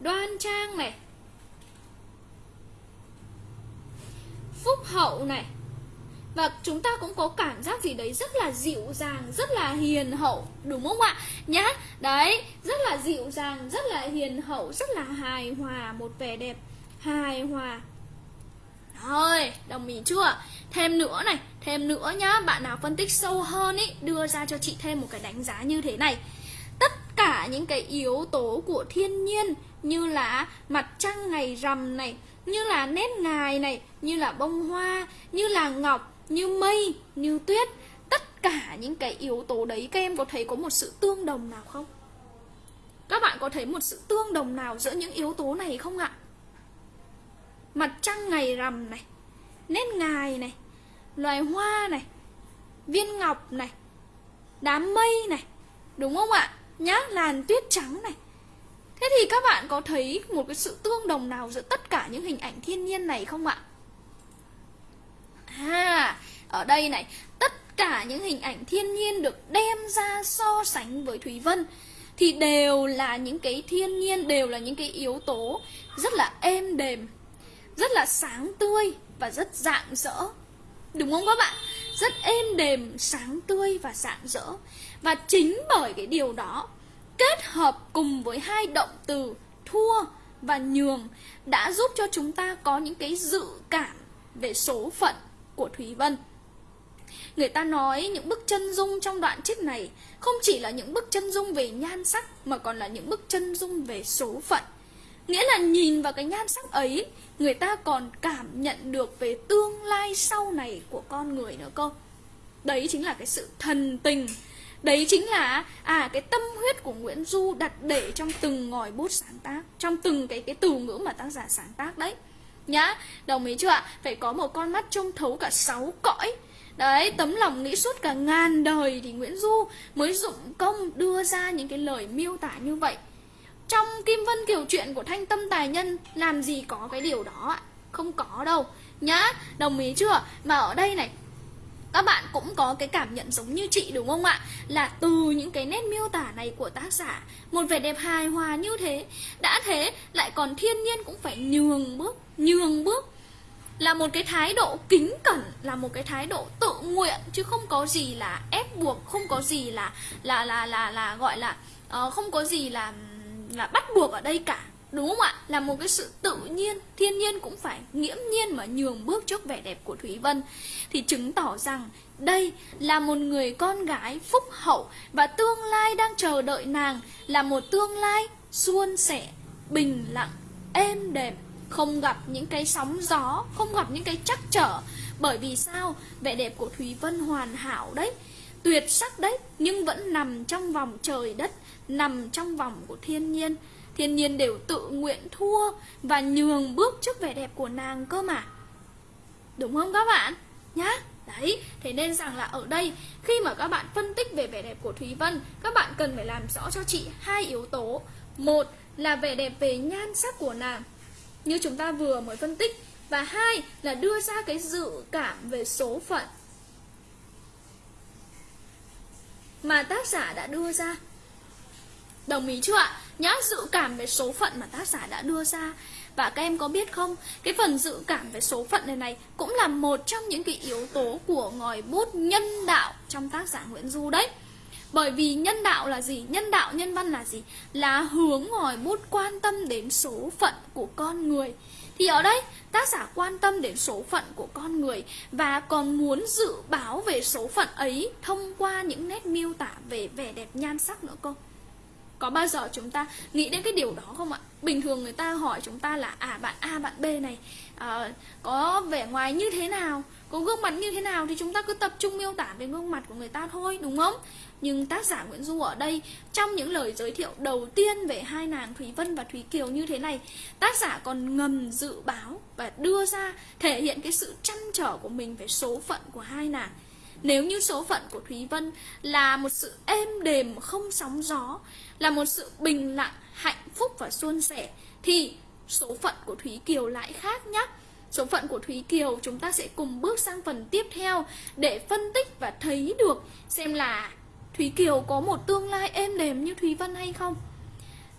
Đoan trang này Phúc hậu này. Và chúng ta cũng có cảm giác gì đấy rất là dịu dàng, rất là hiền hậu, đúng không ạ? Nhá, đấy, rất là dịu dàng, rất là hiền hậu, rất là hài hòa, một vẻ đẹp hài hòa. Thôi đồng ý chưa? Thêm nữa này, thêm nữa nhá, bạn nào phân tích sâu hơn ý, đưa ra cho chị thêm một cái đánh giá như thế này. Tất cả những cái yếu tố của thiên nhiên như là mặt trăng ngày rằm này như là nét ngài này như là bông hoa như là ngọc như mây, như tuyết Tất cả những cái yếu tố đấy các em có thấy có một sự tương đồng nào không? Các bạn có thấy một sự tương đồng nào giữa những yếu tố này không ạ? Mặt trăng ngày rằm này Nét ngài này Loài hoa này Viên ngọc này Đám mây này Đúng không ạ? Nhá, làn tuyết trắng này Thế thì các bạn có thấy một cái sự tương đồng nào giữa tất cả những hình ảnh thiên nhiên này không ạ? À, ở đây này, tất cả những hình ảnh thiên nhiên được đem ra so sánh với Thúy Vân thì đều là những cái thiên nhiên, đều là những cái yếu tố rất là êm đềm, rất là sáng tươi và rất rạng rỡ. Đúng không các bạn? Rất êm đềm, sáng tươi và rạng rỡ. Và chính bởi cái điều đó kết hợp cùng với hai động từ thua và nhường đã giúp cho chúng ta có những cái dự cảm về số phận của Thúy Vân. Người ta nói những bức chân dung trong đoạn trích này không chỉ là những bức chân dung về nhan sắc mà còn là những bức chân dung về số phận. Nghĩa là nhìn vào cái nhan sắc ấy, người ta còn cảm nhận được về tương lai sau này của con người nữa cơ. Đấy chính là cái sự thần tình Đấy chính là à cái tâm huyết của Nguyễn Du đặt để trong từng ngòi bút sáng tác, trong từng cái cái từ ngữ mà tác giả sáng tác đấy. Nhá đồng ý chưa ạ? Phải có một con mắt trông thấu cả sáu cõi. Đấy tấm lòng nghĩ suốt cả ngàn đời thì nguyễn du mới dụng công đưa ra những cái lời miêu tả như vậy. Trong kim vân kiều chuyện của thanh tâm tài nhân làm gì có cái điều đó ạ? Không có đâu. Nhá đồng ý chưa mà ở đây này các bạn cũng có cái cảm nhận giống như chị đúng không ạ? Là từ những cái nét miêu tả này của tác giả một vẻ đẹp hài hòa như thế. Đã thế lại còn thiên nhiên cũng phải nhường bước nhường bước. Là một cái thái độ kính cẩn là một cái thái độ tự nguyện chứ không có gì là ép buộc không có gì là là là là là gọi là uh, không có gì là là bắt buộc ở đây cả đúng không ạ? Là một cái sự tự nhiên, thiên nhiên cũng phải nghiễm nhiên mà nhường bước trước vẻ đẹp của thúy vân. Thì chứng tỏ rằng đây là một người con gái phúc hậu và tương lai đang chờ đợi nàng là một tương lai suôn sẻ, bình lặng, êm đềm, không gặp những cái sóng gió, không gặp những cái trắc trở. Bởi vì sao? Vẻ đẹp của thúy vân hoàn hảo đấy, tuyệt sắc đấy, nhưng vẫn nằm trong vòng trời đất, nằm trong vòng của thiên nhiên thiên nhiên đều tự nguyện thua và nhường bước trước vẻ đẹp của nàng cơ mà. Đúng không các bạn? Nhá, đấy, thế nên rằng là ở đây, khi mà các bạn phân tích về vẻ đẹp của thúy vân, các bạn cần phải làm rõ cho chị hai yếu tố. Một là vẻ đẹp về nhan sắc của nàng, như chúng ta vừa mới phân tích, và hai là đưa ra cái dự cảm về số phận. Mà tác giả đã đưa ra. Đồng ý chưa ạ? Nhá dự cảm về số phận mà tác giả đã đưa ra và các em có biết không cái phần dự cảm về số phận này này cũng là một trong những cái yếu tố của ngòi bút nhân đạo trong tác giả Nguyễn Du đấy bởi vì nhân đạo là gì? Nhân đạo, nhân văn là gì? Là hướng ngòi bút quan tâm đến số phận của con người Thì ở đây tác giả quan tâm đến số phận của con người Và còn muốn dự báo về số phận ấy thông qua những nét miêu tả về vẻ đẹp nhan sắc nữa cô có bao giờ chúng ta nghĩ đến cái điều đó không ạ? Bình thường người ta hỏi chúng ta là à bạn a bạn b này à, có vẻ ngoài như thế nào? Có gương mặt như thế nào? Thì chúng ta cứ tập trung miêu tả về gương mặt của người ta thôi đúng không? Nhưng tác giả Nguyễn Du ở đây trong những lời giới thiệu đầu tiên về hai nàng Thúy Vân và Thúy Kiều như thế này tác giả còn ngầm dự báo và đưa ra thể hiện cái sự chăn trở của mình về số phận của hai nàng. Nếu như số phận của Thúy Vân là một sự êm đềm không sóng gió là một sự bình lặng, hạnh phúc và suôn sẻ, thì số phận của Thúy Kiều lại khác nhé số phận của Thúy Kiều chúng ta sẽ cùng bước sang phần tiếp theo để phân tích và thấy được xem là Thúy Kiều có một tương lai êm đềm như Thúy Vân hay không.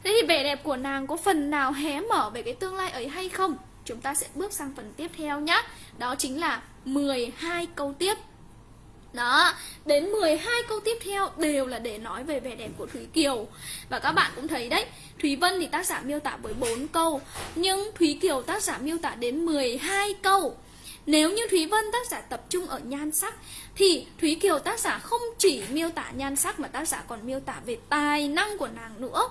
Thế thì vẻ đẹp của nàng có phần nào hé mở về cái tương lai ấy hay không? Chúng ta sẽ bước sang phần tiếp theo nhé Đó chính là 12 câu tiếp đó, đến 12 câu tiếp theo đều là để nói về vẻ đẹp của Thúy Kiều. Và các bạn cũng thấy đấy Thúy Vân thì tác giả miêu tả với 4 câu Nhưng Thúy Kiều tác giả miêu tả đến 12 câu. Nếu như Thúy Vân tác giả tập trung ở nhan sắc Thì Thúy Kiều tác giả không chỉ miêu tả nhan sắc Mà tác giả còn miêu tả về tài năng của nàng nữa.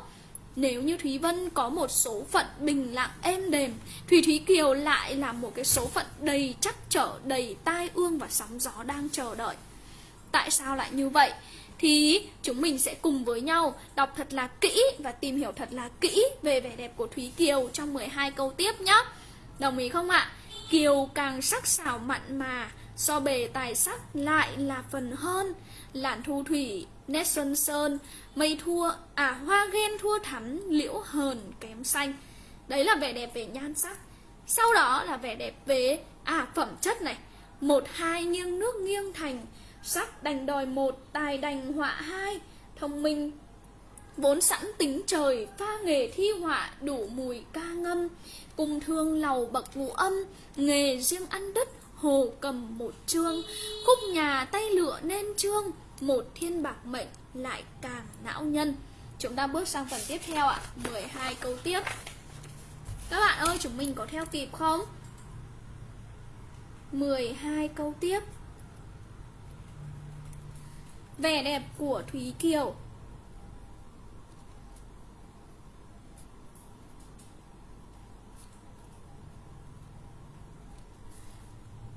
Nếu như Thúy Vân có một số phận bình lặng êm đềm Thì Thúy Kiều lại là một cái số phận đầy chắc trở, đầy tai ương và sóng gió đang chờ đợi. Tại sao lại như vậy? Thì chúng mình sẽ cùng với nhau đọc thật là kỹ và tìm hiểu thật là kỹ về vẻ đẹp của Thúy Kiều trong 12 câu tiếp nhé. Đồng ý không ạ? Kiều càng sắc sảo mặn mà, so bề tài sắc lại là phần hơn. Lạn thu thủy, nét xuân sơn, mây thua, à hoa ghen thua thắm, liễu hờn kém xanh. Đấy là vẻ đẹp về nhan sắc. Sau đó là vẻ đẹp về à phẩm chất này. Một hai nghiêng nước nghiêng thành, Sắc đành đòi một, tài đành họa hai. Thông minh Vốn sẵn tính trời, pha nghề thi họa đủ mùi ca ngâm. Cùng thương lầu bậc ngũ âm, nghề riêng ăn đất Hồ cầm một chương, khúc nhà tay lựa nên chương Một thiên bạc mệnh lại càng não nhân. Chúng ta bước sang phần tiếp theo ạ 12 câu tiếp. Các bạn ơi chúng mình có theo kịp không? 12 câu tiếp. Vẻ đẹp của Thúy Kiều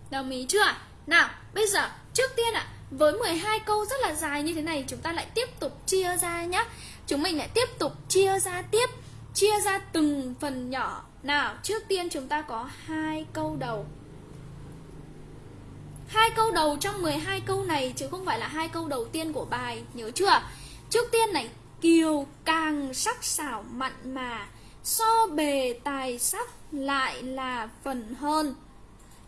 Đồng ý chưa? Nào, bây giờ trước tiên ạ, à, với 12 câu rất là dài như thế này chúng ta lại tiếp tục chia ra nhé. Chúng mình lại tiếp tục chia ra tiếp, chia ra từng phần nhỏ. Nào, trước tiên chúng ta có hai câu đầu hai câu đầu trong 12 câu này chứ không phải là hai câu đầu tiên của bài, nhớ chưa? Trước tiên này, kiều càng sắc sảo mặn mà, so bề tài sắc lại là phần hơn.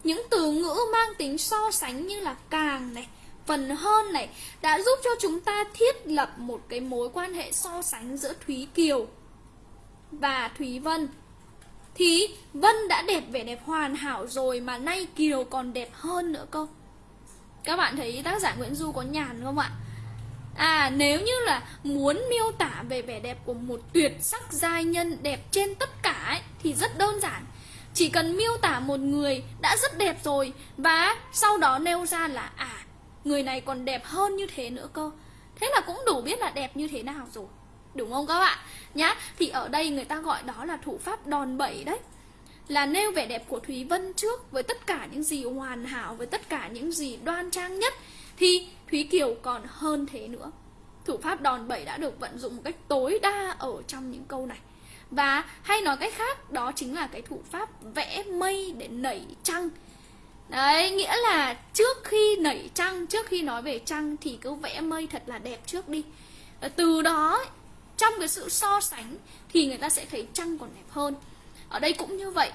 Những từ ngữ mang tính so sánh như là càng này, phần hơn này đã giúp cho chúng ta thiết lập một cái mối quan hệ so sánh giữa Thúy Kiều và Thúy Vân thì Vân đã đẹp vẻ đẹp hoàn hảo rồi mà nay Kiều còn đẹp hơn nữa cơ. Các bạn thấy tác giả Nguyễn Du có nhàn không ạ? À nếu như là muốn miêu tả về vẻ đẹp của một tuyệt sắc giai nhân đẹp trên tất cả ấy, thì rất đơn giản. Chỉ cần miêu tả một người đã rất đẹp rồi Và sau đó nêu ra là à người này còn đẹp hơn như thế nữa cơ. Thế là cũng đủ biết là đẹp như thế nào rồi. Đúng không các bạn? Nhá, thì ở đây người ta gọi đó là thủ pháp đòn bẩy đấy là nêu vẻ đẹp của Thúy Vân trước với tất cả những gì hoàn hảo với tất cả những gì đoan trang nhất thì Thúy Kiều còn hơn thế nữa. Thủ pháp đòn bẩy đã được vận dụng một cách tối đa ở trong những câu này. Và hay nói cách khác đó chính là cái thủ pháp vẽ mây để nảy trăng. Đấy, nghĩa là trước khi nảy trăng, trước khi nói về trăng thì cứ vẽ mây thật là đẹp trước đi. Từ đó trong cái sự so sánh thì người ta sẽ thấy trăng còn đẹp hơn. Ở đây cũng như vậy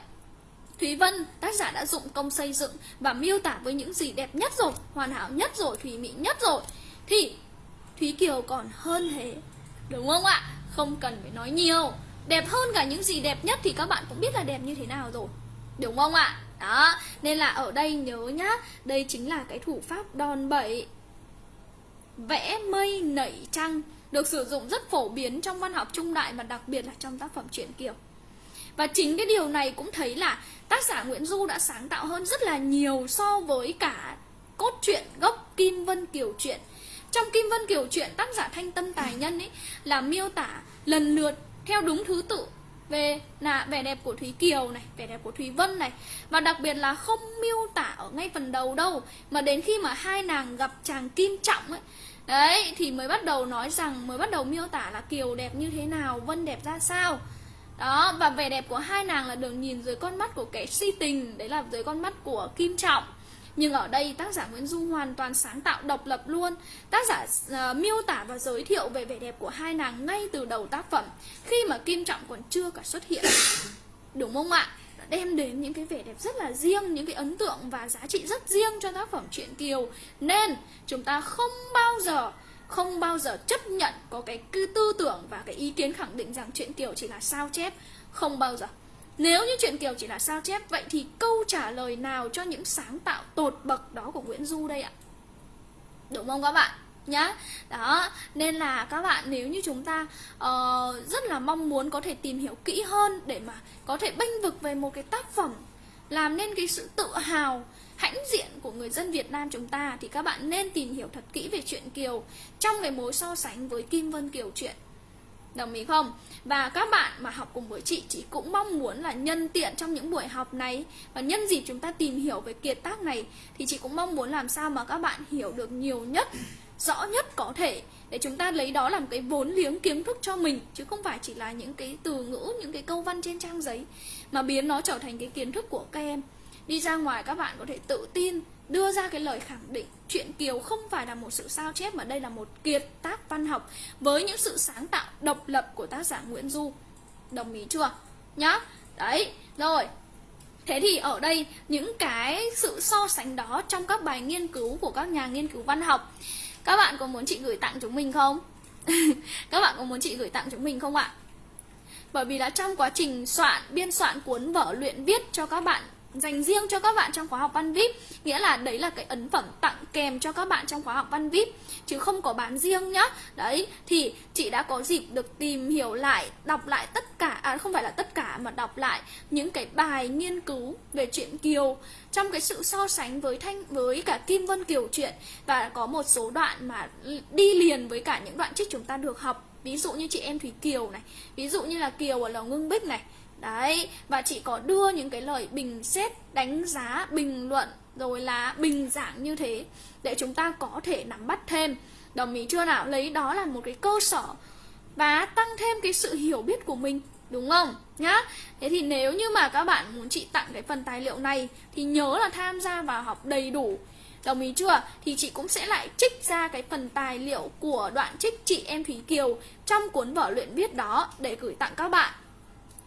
Thúy Vân, tác giả đã dụng công xây dựng và miêu tả với những gì đẹp nhất rồi, hoàn hảo nhất rồi, thùy mỹ nhất rồi Thì Thúy Kiều còn hơn thế Đúng không ạ? Không cần phải nói nhiều Đẹp hơn cả những gì đẹp nhất thì các bạn cũng biết là đẹp như thế nào rồi Đúng không ạ? Đó, nên là ở đây nhớ nhá Đây chính là cái thủ pháp đòn bẩy Vẽ mây nảy trăng được sử dụng rất phổ biến trong văn học trung đại Và đặc biệt là trong tác phẩm truyện Kiều. Và chính cái điều này cũng thấy là tác giả Nguyễn Du đã sáng tạo hơn rất là nhiều so với cả cốt truyện gốc Kim Vân Kiều truyện. Trong Kim Vân Kiều truyện tác giả Thanh Tâm Tài Nhân ấy là miêu tả lần lượt theo đúng thứ tự về là vẻ đẹp của Thúy Kiều này, vẻ đẹp của Thúy Vân này. Và đặc biệt là không miêu tả ở ngay phần đầu đâu mà đến khi mà hai nàng gặp chàng Kim Trọng ấy đấy thì mới bắt đầu nói rằng mới bắt đầu miêu tả là Kiều đẹp như thế nào, Vân đẹp ra sao. Đó và vẻ đẹp của hai nàng là được nhìn dưới con mắt của kẻ si tình đấy là dưới con mắt của kim trọng. Nhưng ở đây tác giả Nguyễn Du hoàn toàn sáng tạo độc lập luôn. Tác giả uh, miêu tả và giới thiệu về vẻ đẹp của hai nàng ngay từ đầu tác phẩm Khi mà Kim Trọng còn chưa cả xuất hiện. Đúng không ạ? Đem đến những cái vẻ đẹp rất là riêng, những cái ấn tượng và giá trị rất riêng cho tác phẩm truyện Kiều. Nên chúng ta không bao giờ không bao giờ chấp nhận có cái tư tưởng và cái ý kiến khẳng định rằng truyện Kiều chỉ là sao chép. Không bao giờ. Nếu như truyện Kiều chỉ là sao chép vậy thì câu trả lời nào cho những sáng tạo tột bậc đó của Nguyễn Du đây ạ? Đúng không các bạn? Nhá đó nên là các bạn nếu như chúng ta uh, rất là mong muốn có thể tìm hiểu kỹ hơn để mà có thể bênh vực về một cái tác phẩm làm nên cái sự tự hào hãnh diện của người dân Việt Nam chúng ta thì các bạn nên tìm hiểu thật kỹ về chuyện Kiều trong cái mối so sánh với Kim Vân Kiều chuyện. Đồng ý không? Và các bạn mà học cùng với chị, chị cũng mong muốn là nhân tiện trong những buổi học này và nhân dịp chúng ta tìm hiểu về kiệt tác này thì chị cũng mong muốn làm sao mà các bạn hiểu được nhiều nhất, rõ nhất có thể để chúng ta lấy đó làm cái vốn liếng kiến thức cho mình chứ không phải chỉ là những cái từ ngữ, những cái câu văn trên trang giấy mà biến nó trở thành cái kiến thức của các em đi ra ngoài các bạn có thể tự tin đưa ra cái lời khẳng định chuyện Kiều không phải là một sự sao chép mà đây là một kiệt tác văn học với những sự sáng tạo độc lập của tác giả Nguyễn Du. Đồng ý chưa? Nhá. Đấy, rồi. Thế thì ở đây những cái sự so sánh đó trong các bài nghiên cứu của các nhà nghiên cứu văn học các bạn có muốn chị gửi tặng chúng mình không? các bạn có muốn chị gửi tặng chúng mình không ạ? Bởi vì là trong quá trình soạn, biên soạn cuốn vở luyện viết cho các bạn dành riêng cho các bạn trong khóa học văn VIP, nghĩa là đấy là cái ấn phẩm tặng kèm cho các bạn trong khóa học văn VIP, chứ không có bán riêng nhá. Đấy, thì chị đã có dịp được tìm hiểu lại, đọc lại tất cả à không phải là tất cả mà đọc lại những cái bài nghiên cứu về chuyện kiều. Trong cái sự so sánh với thanh, với cả kim vân kiều chuyện và có một số đoạn mà đi liền với cả những đoạn trích chúng ta được học. Ví dụ như chị em thủy kiều này, ví dụ như là kiều ở lầu ngưng bích này Đấy, và chị có đưa những cái lời bình xét, đánh giá, bình luận rồi là bình giảng như thế để chúng ta có thể nắm bắt thêm. Đồng ý chưa nào? Lấy đó là một cái cơ sở và tăng thêm cái sự hiểu biết của mình, đúng không? Nhá. Thế thì nếu như mà các bạn muốn chị tặng cái phần tài liệu này thì nhớ là tham gia vào học đầy đủ Đồng ý chưa? Thì chị cũng sẽ lại trích ra cái phần tài liệu của đoạn trích chị em Thúy Kiều trong cuốn vở luyện viết đó để gửi tặng các bạn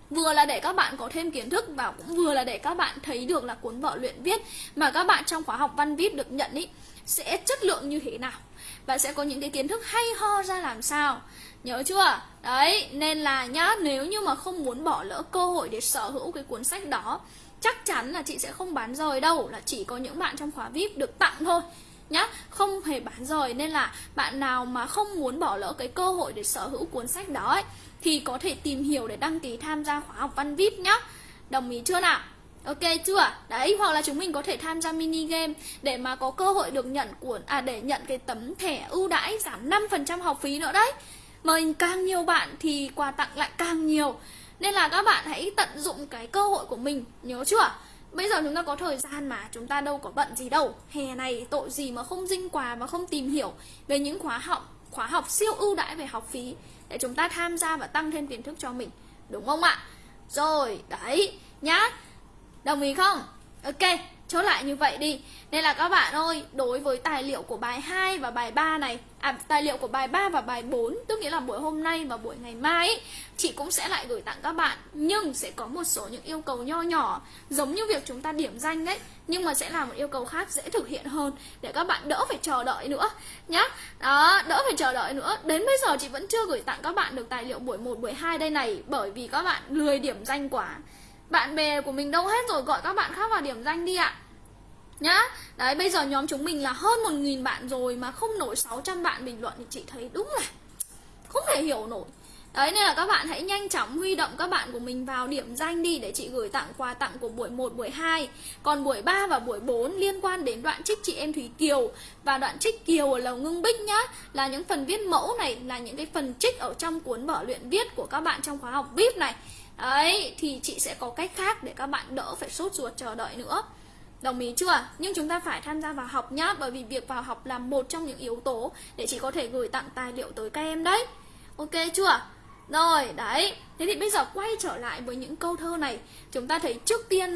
vừa là để các bạn có thêm kiến thức và cũng vừa là để các bạn thấy được là cuốn vở luyện viết mà các bạn trong khóa học văn viết được nhận ý sẽ chất lượng như thế nào? Và sẽ có những cái kiến thức hay ho ra làm sao? Nhớ chưa? Đấy, nên là nhá, nếu như mà không muốn bỏ lỡ cơ hội để sở hữu cái cuốn sách đó Chắc chắn là chị sẽ không bán rời đâu Là chỉ có những bạn trong khóa VIP được tặng thôi nhá. Không hề bán rời nên là bạn nào mà không muốn bỏ lỡ cái cơ hội để sở hữu cuốn sách đó ấy, thì có thể tìm hiểu để đăng ký tham gia khóa học văn vip nhá đồng ý chưa nào Ok chưa? Đấy, hoặc là chúng mình có thể tham gia mini game để mà có cơ hội được nhận cuốn à để nhận cái tấm thẻ ưu đãi giảm 5% học phí nữa đấy. Mời càng nhiều bạn thì quà tặng lại càng nhiều. Nên là các bạn hãy tận dụng cái cơ hội của mình, nhớ chưa? Bây giờ chúng ta có thời gian mà Chúng ta đâu có bận gì đâu Hè này tội gì mà không dinh quà Mà không tìm hiểu về những khóa học Khóa học siêu ưu đãi về học phí Để chúng ta tham gia và tăng thêm kiến thức cho mình. Đúng không ạ? Rồi, đấy, nhá. Đồng ý không? Ok chốt lại như vậy đi. Nên là các bạn ơi, đối với tài liệu của bài 2 và bài 3 này À, tài liệu của bài 3 và bài 4 Tức nghĩa là buổi hôm nay và buổi ngày mai ấy, Chị cũng sẽ lại gửi tặng các bạn. Nhưng sẽ có một số những yêu cầu nho nhỏ Giống như việc chúng ta điểm danh đấy Nhưng mà sẽ là một yêu cầu khác dễ thực hiện hơn Để các bạn đỡ phải chờ đợi nữa Nhá. Đó, đỡ phải chờ đợi nữa. Đến bây giờ chị vẫn chưa gửi tặng các bạn được tài liệu buổi 1, buổi 2 đây này Bởi vì các bạn lười điểm danh quá bạn bè của mình đâu hết rồi gọi các bạn khác vào điểm danh đi ạ. Nhá. Đấy bây giờ nhóm chúng mình là hơn một nghìn bạn rồi mà không nổi 600 bạn bình luận thì chị thấy đúng là không thể hiểu nổi. Đấy nên là các bạn hãy nhanh chóng huy động các bạn của mình vào điểm danh đi để chị gửi tặng quà tặng của buổi 1, buổi 2 Còn buổi 3 và buổi 4 liên quan đến đoạn trích chị em Thúy Kiều. Và đoạn trích Kiều ở Lầu Ngưng Bích nhá Là những phần viết mẫu này, là những cái phần trích ở trong cuốn vở luyện viết của các bạn trong khóa học VIP này. Đấy, thì chị sẽ có cách khác để các bạn đỡ phải sốt ruột chờ đợi nữa. Đồng ý chưa? Nhưng chúng ta phải tham gia vào học nhá Bởi vì việc vào học là một trong những yếu tố Để chị có thể gửi tặng tài liệu tới các em đấy. Ok chưa? Rồi, đấy. Thế thì bây giờ quay trở lại với những câu thơ này. Chúng ta thấy trước tiên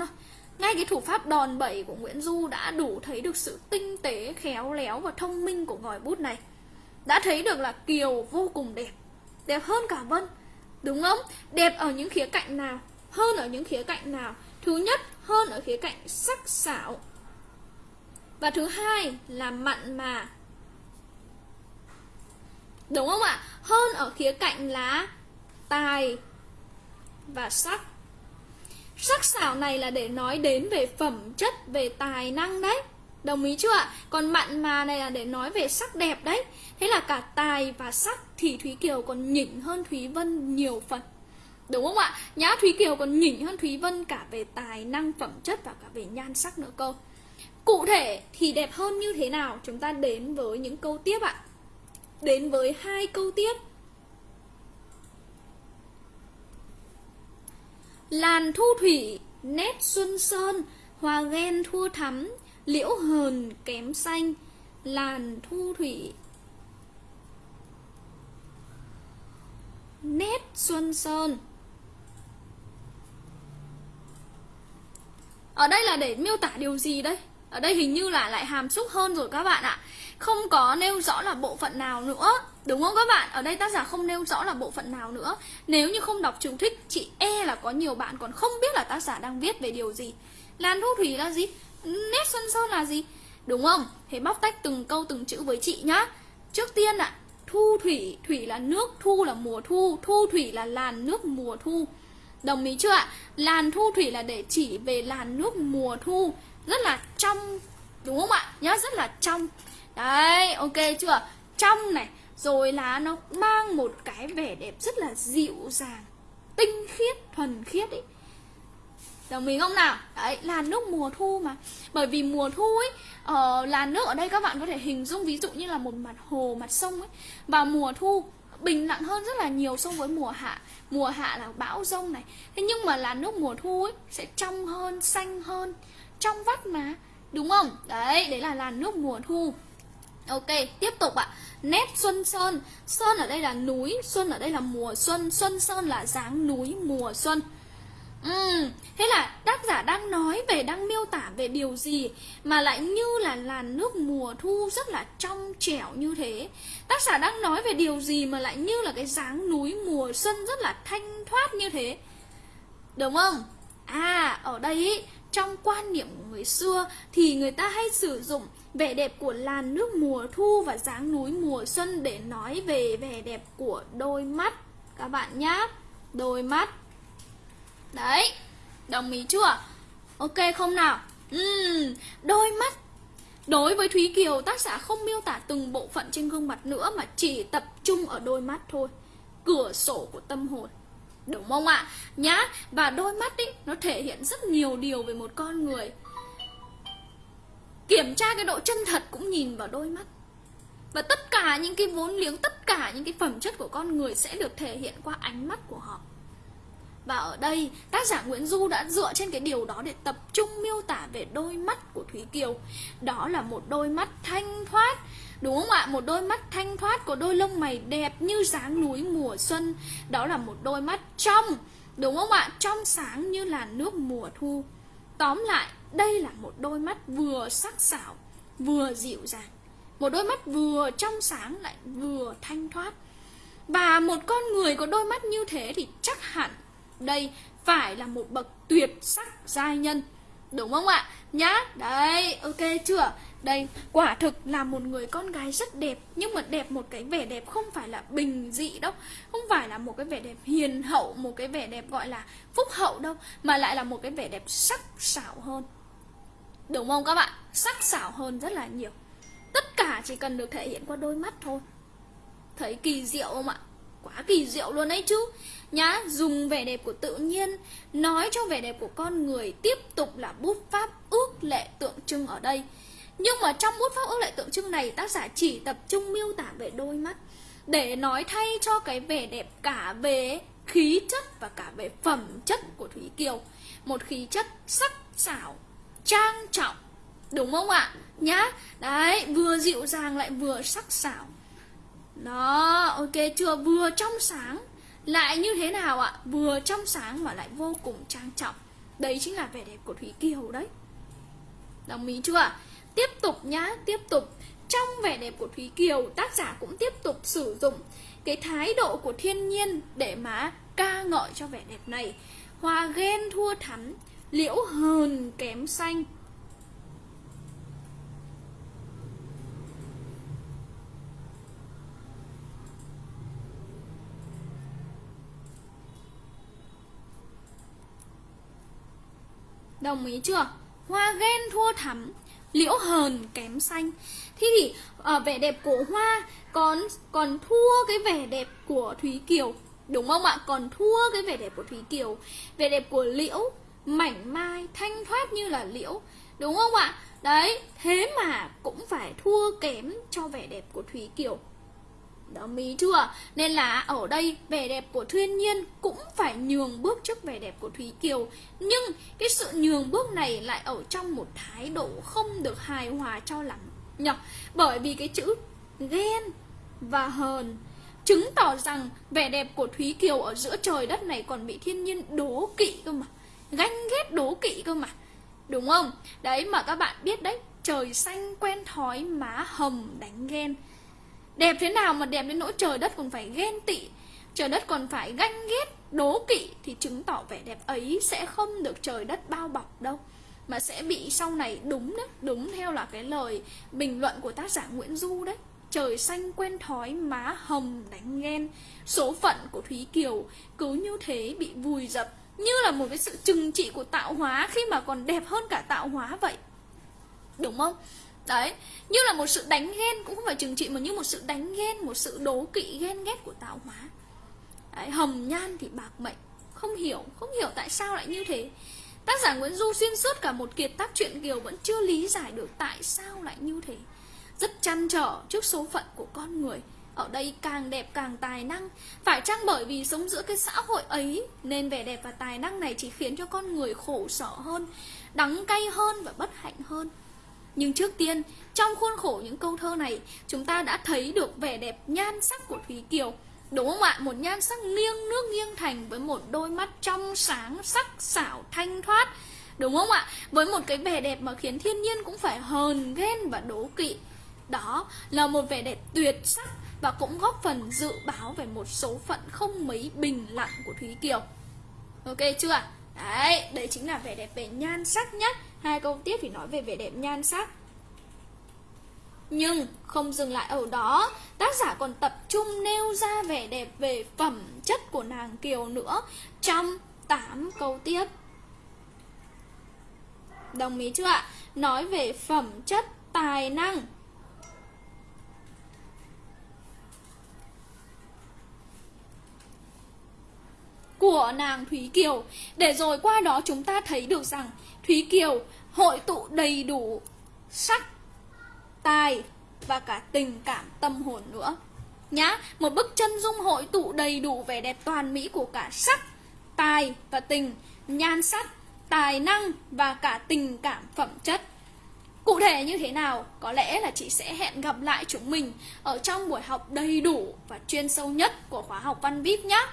Ngay cái thủ pháp đòn bẩy của Nguyễn Du Đã đủ thấy được sự tinh tế, khéo léo và thông minh của ngòi bút này. Đã thấy được là Kiều vô cùng đẹp. Đẹp hơn cả Vân. Đúng không? Đẹp ở những khía cạnh nào? Hơn ở những khía cạnh nào? Thứ nhất, hơn ở khía cạnh sắc sảo. Và thứ hai là mặn mà. Đúng không ạ? Hơn ở khía cạnh là tài và sắc. Sắc sảo này là để nói đến về phẩm chất, về tài năng đấy. Đồng ý chưa ạ? Còn mặn mà này là để nói về sắc đẹp đấy Thế là cả tài và sắc thì Thúy Kiều còn nhỉnh hơn Thúy Vân nhiều phần Đúng không ạ? Nhã Thúy Kiều còn nhỉnh hơn Thúy Vân cả về tài năng phẩm chất và cả về nhan sắc nữa cơ Cụ thể thì đẹp hơn như thế nào? Chúng ta đến với những câu tiếp ạ Đến với hai câu tiếp Làn thu thủy, nét xuân sơn, hoa ghen thua thắm liễu hờn kém xanh, làn thu thủy. Nét xuân sơn. Ở đây là để miêu tả điều gì đây? Ở đây hình như là lại hàm xúc hơn rồi các bạn ạ. Không có nêu rõ là bộ phận nào nữa, đúng không các bạn? Ở đây tác giả không nêu rõ là bộ phận nào nữa. Nếu như không đọc chú thích, chị e là có nhiều bạn còn không biết là tác giả đang viết về điều gì. Làn thu thủy là gì? Nét xuân sơn là gì? Đúng không? Thế bóc tách từng câu, từng chữ với chị nhá. Trước tiên ạ, thu thủy thủy là nước, thu là mùa thu thu thủy là làn nước mùa thu. Đồng ý chưa ạ? Làn thu thủy là để chỉ về làn nước mùa thu. Rất là trong, đúng không ạ? Nhá, rất là trong. Đấy, ok chưa? Trong này, rồi là nó mang một cái vẻ đẹp rất là dịu dàng, tinh khiết, thuần khiết ấy. Đồng ý không nào? Đấy, là nước mùa thu mà. Bởi vì mùa thu ấy uh, Là nước ở đây các bạn có thể hình dung ví dụ như là một mặt hồ, mặt sông ấy. Và mùa thu bình lặng hơn rất là nhiều so với mùa hạ. Mùa hạ là bão rông này. Thế nhưng mà là nước mùa thu ấy sẽ trong hơn, xanh hơn Trong vắt mà. Đúng không? Đấy, đấy là làn nước mùa thu. Ok, tiếp tục ạ. Nét xuân sơn. Sơn ở đây là núi, xuân ở đây là mùa xuân. Xuân sơn là dáng núi mùa xuân. Ừ, thế là tác giả đang nói về, đang miêu tả về điều gì mà lại như là làn nước mùa thu rất là trong trẻo như thế. Tác giả đang nói về điều gì mà lại như là cái dáng núi mùa xuân rất là thanh thoát như thế. Đúng không? À, ở đây ý, trong quan niệm của người xưa thì người ta hay sử dụng vẻ đẹp của làn nước mùa thu và dáng núi mùa xuân để nói về vẻ đẹp của đôi mắt các bạn nhá đôi mắt đấy đồng ý chưa? Ok không nào? Uhm, đôi mắt. Đối với thúy kiều tác giả không miêu tả từng bộ phận trên gương mặt nữa mà chỉ tập trung ở đôi mắt thôi. Cửa sổ của tâm hồn. Đúng không ạ? Nhá và đôi mắt ý, nó thể hiện rất nhiều điều về một con người. Kiểm tra cái độ chân thật cũng nhìn vào đôi mắt. Và tất cả những cái vốn liếng tất cả những cái phẩm chất của con người sẽ được thể hiện qua ánh mắt của họ và ở đây tác giả Nguyễn Du đã dựa trên cái điều đó để tập trung miêu tả về đôi mắt của Thúy Kiều. Đó là một đôi mắt thanh thoát Đúng không ạ? Một đôi mắt thanh thoát có đôi lông mày đẹp như dáng núi mùa xuân. Đó là một đôi mắt trong Đúng không ạ? Trong sáng như là nước mùa thu. Tóm lại, đây là một đôi mắt vừa sắc sảo Vừa dịu dàng. Một đôi mắt vừa trong sáng lại vừa thanh thoát. Và một con người có đôi mắt như thế thì chắc hẳn đây phải là một bậc tuyệt sắc giai nhân Đúng không ạ? Nhá, đấy, ok chưa? Đây, quả thực là một người con gái rất đẹp Nhưng mà đẹp một cái vẻ đẹp không phải là bình dị đâu Không phải là một cái vẻ đẹp hiền hậu Một cái vẻ đẹp gọi là phúc hậu đâu Mà lại là một cái vẻ đẹp sắc sảo hơn Đúng không các bạn? Sắc sảo hơn rất là nhiều Tất cả chỉ cần được thể hiện qua đôi mắt thôi Thấy kỳ diệu không ạ? Quá kỳ diệu luôn ấy chứ Nhá, dùng vẻ đẹp của tự nhiên Nói cho vẻ đẹp của con người Tiếp tục là bút pháp ước lệ tượng trưng ở đây. Nhưng mà trong bút pháp ước lệ tượng trưng này tác giả chỉ tập trung miêu tả về đôi mắt để nói thay cho cái vẻ đẹp cả về khí chất và cả về phẩm chất của Thúy Kiều. Một khí chất sắc sảo trang trọng đúng không ạ? Nhá đấy vừa dịu dàng lại vừa sắc sảo. Đó ok chưa? Vừa trong sáng lại như thế nào ạ? Vừa trong sáng mà lại vô cùng trang trọng. Đấy chính là vẻ đẹp của Thúy Kiều đấy. Đồng ý chưa Tiếp tục nhá, tiếp tục. Trong vẻ đẹp của Thúy Kiều Tác giả cũng tiếp tục sử dụng Cái thái độ của thiên nhiên Để mà ca ngợi cho vẻ đẹp này. Hoa ghen thua thắm Liễu hờn kém xanh. Đồng ý chưa? Hoa ghen thua thắm, liễu hờn kém xanh. Thế thì ở vẻ đẹp của hoa còn còn thua cái vẻ đẹp của thúy kiều, đúng không ạ? Còn thua cái vẻ đẹp của thúy kiều. Vẻ đẹp của liễu, mảnh mai thanh thoát như là liễu, đúng không ạ? Đấy, thế mà cũng phải thua kém cho vẻ đẹp của thúy kiều đó mí chưa? Nên là ở đây vẻ đẹp của thiên Nhiên cũng phải nhường bước trước vẻ đẹp của Thúy Kiều. Nhưng cái sự nhường bước này lại ở trong một thái độ không được hài hòa cho lắm nhở? Bởi vì cái chữ ghen và hờn Chứng tỏ rằng vẻ đẹp của Thúy Kiều ở giữa trời đất này còn bị thiên nhiên đố kỵ cơ mà. Ganh ghét đố kỵ cơ mà. Đúng không? Đấy, mà các bạn biết đấy, Trời xanh quen thói, má hầm đánh ghen. Đẹp thế nào mà đẹp đến nỗi trời đất còn phải ghen tị Trời đất còn phải ganh ghét, đố kỵ Thì chứng tỏ vẻ đẹp ấy sẽ không được trời đất bao bọc đâu. Mà sẽ bị sau này đúng đấy Đúng theo là cái lời bình luận của tác giả Nguyễn Du đấy. Trời xanh quen thói má hồng đánh ghen. Số phận của Thúy Kiều cứ như thế bị vùi dập Như là một cái sự trừng trị của tạo hóa Khi mà còn đẹp hơn cả tạo hóa vậy. Đúng không? Đấy, như là một sự đánh ghen cũng không phải trừng trị mà như một sự đánh ghen, một sự đố kỵ ghen ghét của tạo hóa. Đấy, hồng nhan thì bạc mệnh, không hiểu, không hiểu tại sao lại như thế. Tác giả Nguyễn Du xuyên suốt cả một kiệt tác truyện Kiều vẫn chưa lý giải được tại sao lại như thế. Rất chăn trở trước số phận của con người. Ở đây càng đẹp càng tài năng Phải chăng bởi vì sống giữa cái xã hội ấy Nên vẻ đẹp và tài năng này chỉ khiến cho con người khổ sở hơn Đắng cay hơn và bất hạnh hơn nhưng trước tiên, trong khuôn khổ những câu thơ này, chúng ta đã thấy được vẻ đẹp nhan sắc của Thúy Kiều. Đúng không ạ? Một nhan sắc nghiêng nước nghiêng thành với một đôi mắt trong sáng, sắc xảo thanh thoát. Đúng không ạ? Với một cái vẻ đẹp mà khiến thiên nhiên cũng phải hờn, ghen và đố kỵ. Đó là một vẻ đẹp tuyệt sắc và cũng góp phần dự báo về một số phận không mấy bình lặng của Thúy Kiều. Ok chưa ạ? Đấy, đấy chính là vẻ đẹp về nhan sắc nhất Hai câu tiếp thì nói về vẻ đẹp nhan sắc nhưng không dừng lại ở đó, tác giả còn tập trung nêu ra vẻ đẹp về phẩm chất của nàng Kiều nữa trong 8 câu tiếp. Đồng ý chưa ạ? Nói về phẩm chất tài năng. của nàng Thúy Kiều để rồi qua đó chúng ta thấy được rằng Thúy Kiều, hội tụ đầy đủ sắc, tài và cả tình cảm tâm hồn nữa nhá, một bức chân dung hội tụ đầy đủ vẻ đẹp toàn mỹ của cả sắc, tài và tình, nhan sắc, tài năng và cả tình cảm phẩm chất Cụ thể như thế nào? Có lẽ là chị sẽ hẹn gặp lại chúng mình ở trong buổi học đầy đủ và chuyên sâu nhất của khóa học Văn VIP nhé.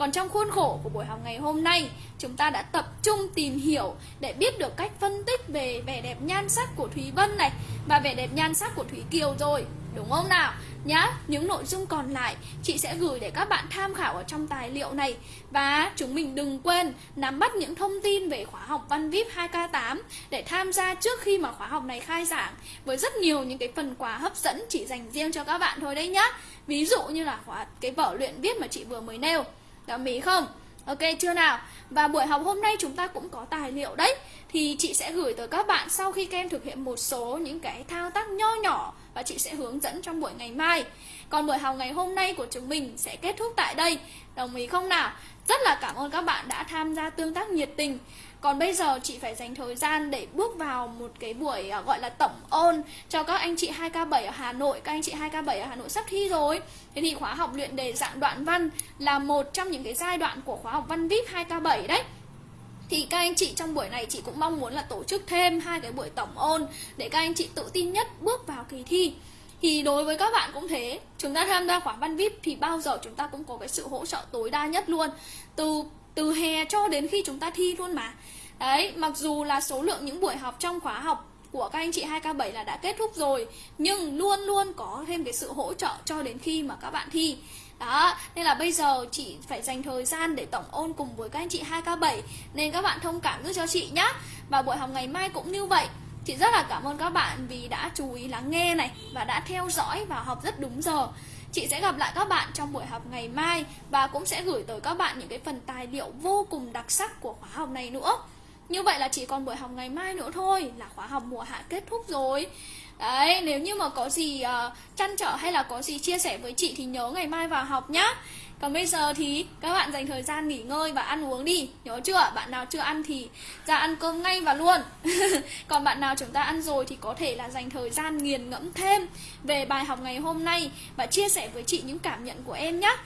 Còn trong khuôn khổ của buổi học ngày hôm nay, chúng ta đã tập trung tìm hiểu để biết được cách phân tích về vẻ đẹp nhan sắc của Thúy Vân này và vẻ đẹp nhan sắc của Thúy Kiều rồi, đúng không nào? Nhá, những nội dung còn lại chị sẽ gửi để các bạn tham khảo ở trong tài liệu này. Và chúng mình đừng quên nắm bắt những thông tin về khóa học Văn VIP 2K8 Để tham gia trước khi mà khóa học này khai giảng Với rất nhiều những cái phần quà hấp dẫn chỉ dành riêng cho các bạn thôi đấy nhá. Ví dụ như là khóa cái vở luyện viết mà chị vừa mới nêu. Dạ, Đồng ý không? Ok, chưa nào? Và buổi học hôm nay chúng ta cũng có tài liệu đấy Thì chị sẽ gửi tới các bạn sau khi các em thực hiện một số những cái thao tác nho nhỏ Và chị sẽ hướng dẫn trong buổi ngày mai Còn buổi học ngày hôm nay của chúng mình sẽ kết thúc tại đây Đồng ý không nào? Rất là cảm ơn các bạn đã tham gia tương tác nhiệt tình còn bây giờ chị phải dành thời gian để bước vào một cái buổi à, gọi là tổng ôn cho các anh chị 2K7 ở Hà Nội. Các anh chị 2K7 ở Hà Nội sắp thi rồi. Thế thì khóa học luyện đề dạng đoạn văn là một trong những cái giai đoạn của khóa học văn VIP 2K7 đấy. Thì các anh chị trong buổi này chị cũng mong muốn là tổ chức thêm hai cái buổi tổng ôn để các anh chị tự tin nhất bước vào kỳ thi. Thì đối với các bạn cũng thế. Chúng ta tham gia khóa văn vip thì bao giờ chúng ta cũng có cái sự hỗ trợ tối đa nhất luôn. Từ từ hè cho đến khi chúng ta thi luôn mà. Đấy mặc dù là số lượng những buổi học trong khóa học của các anh chị 2K7 là đã kết thúc rồi nhưng luôn luôn có thêm cái sự hỗ trợ cho đến khi mà các bạn thi. Đó, nên là bây giờ chị phải dành thời gian để tổng ôn cùng với các anh chị 2K7 Nên các bạn thông cảm giúp cho chị nhé Và buổi học ngày mai cũng như vậy. Chị rất là cảm ơn các bạn vì đã chú ý lắng nghe này Và đã theo dõi và học rất đúng giờ. Chị sẽ gặp lại các bạn trong buổi học ngày mai Và cũng sẽ gửi tới các bạn những cái phần tài liệu vô cùng đặc sắc của khóa học này nữa. Như vậy là chỉ còn buổi học ngày mai nữa thôi Là khóa học mùa hạ kết thúc rồi. Đấy, nếu như mà có gì uh, chăn trở hay là có gì chia sẻ với chị thì nhớ ngày mai vào học nhá còn bây giờ thì các bạn dành thời gian nghỉ ngơi và ăn uống đi. Nhớ chưa? Bạn nào chưa ăn thì ra ăn cơm ngay và luôn. Còn bạn nào chúng ta ăn rồi thì có thể là dành thời gian nghiền ngẫm thêm Về bài học ngày hôm nay Và chia sẻ với chị những cảm nhận của em nhé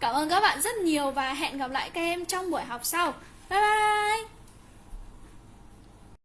Cảm ơn các bạn rất nhiều và hẹn gặp lại các em trong buổi học sau. Bye bye!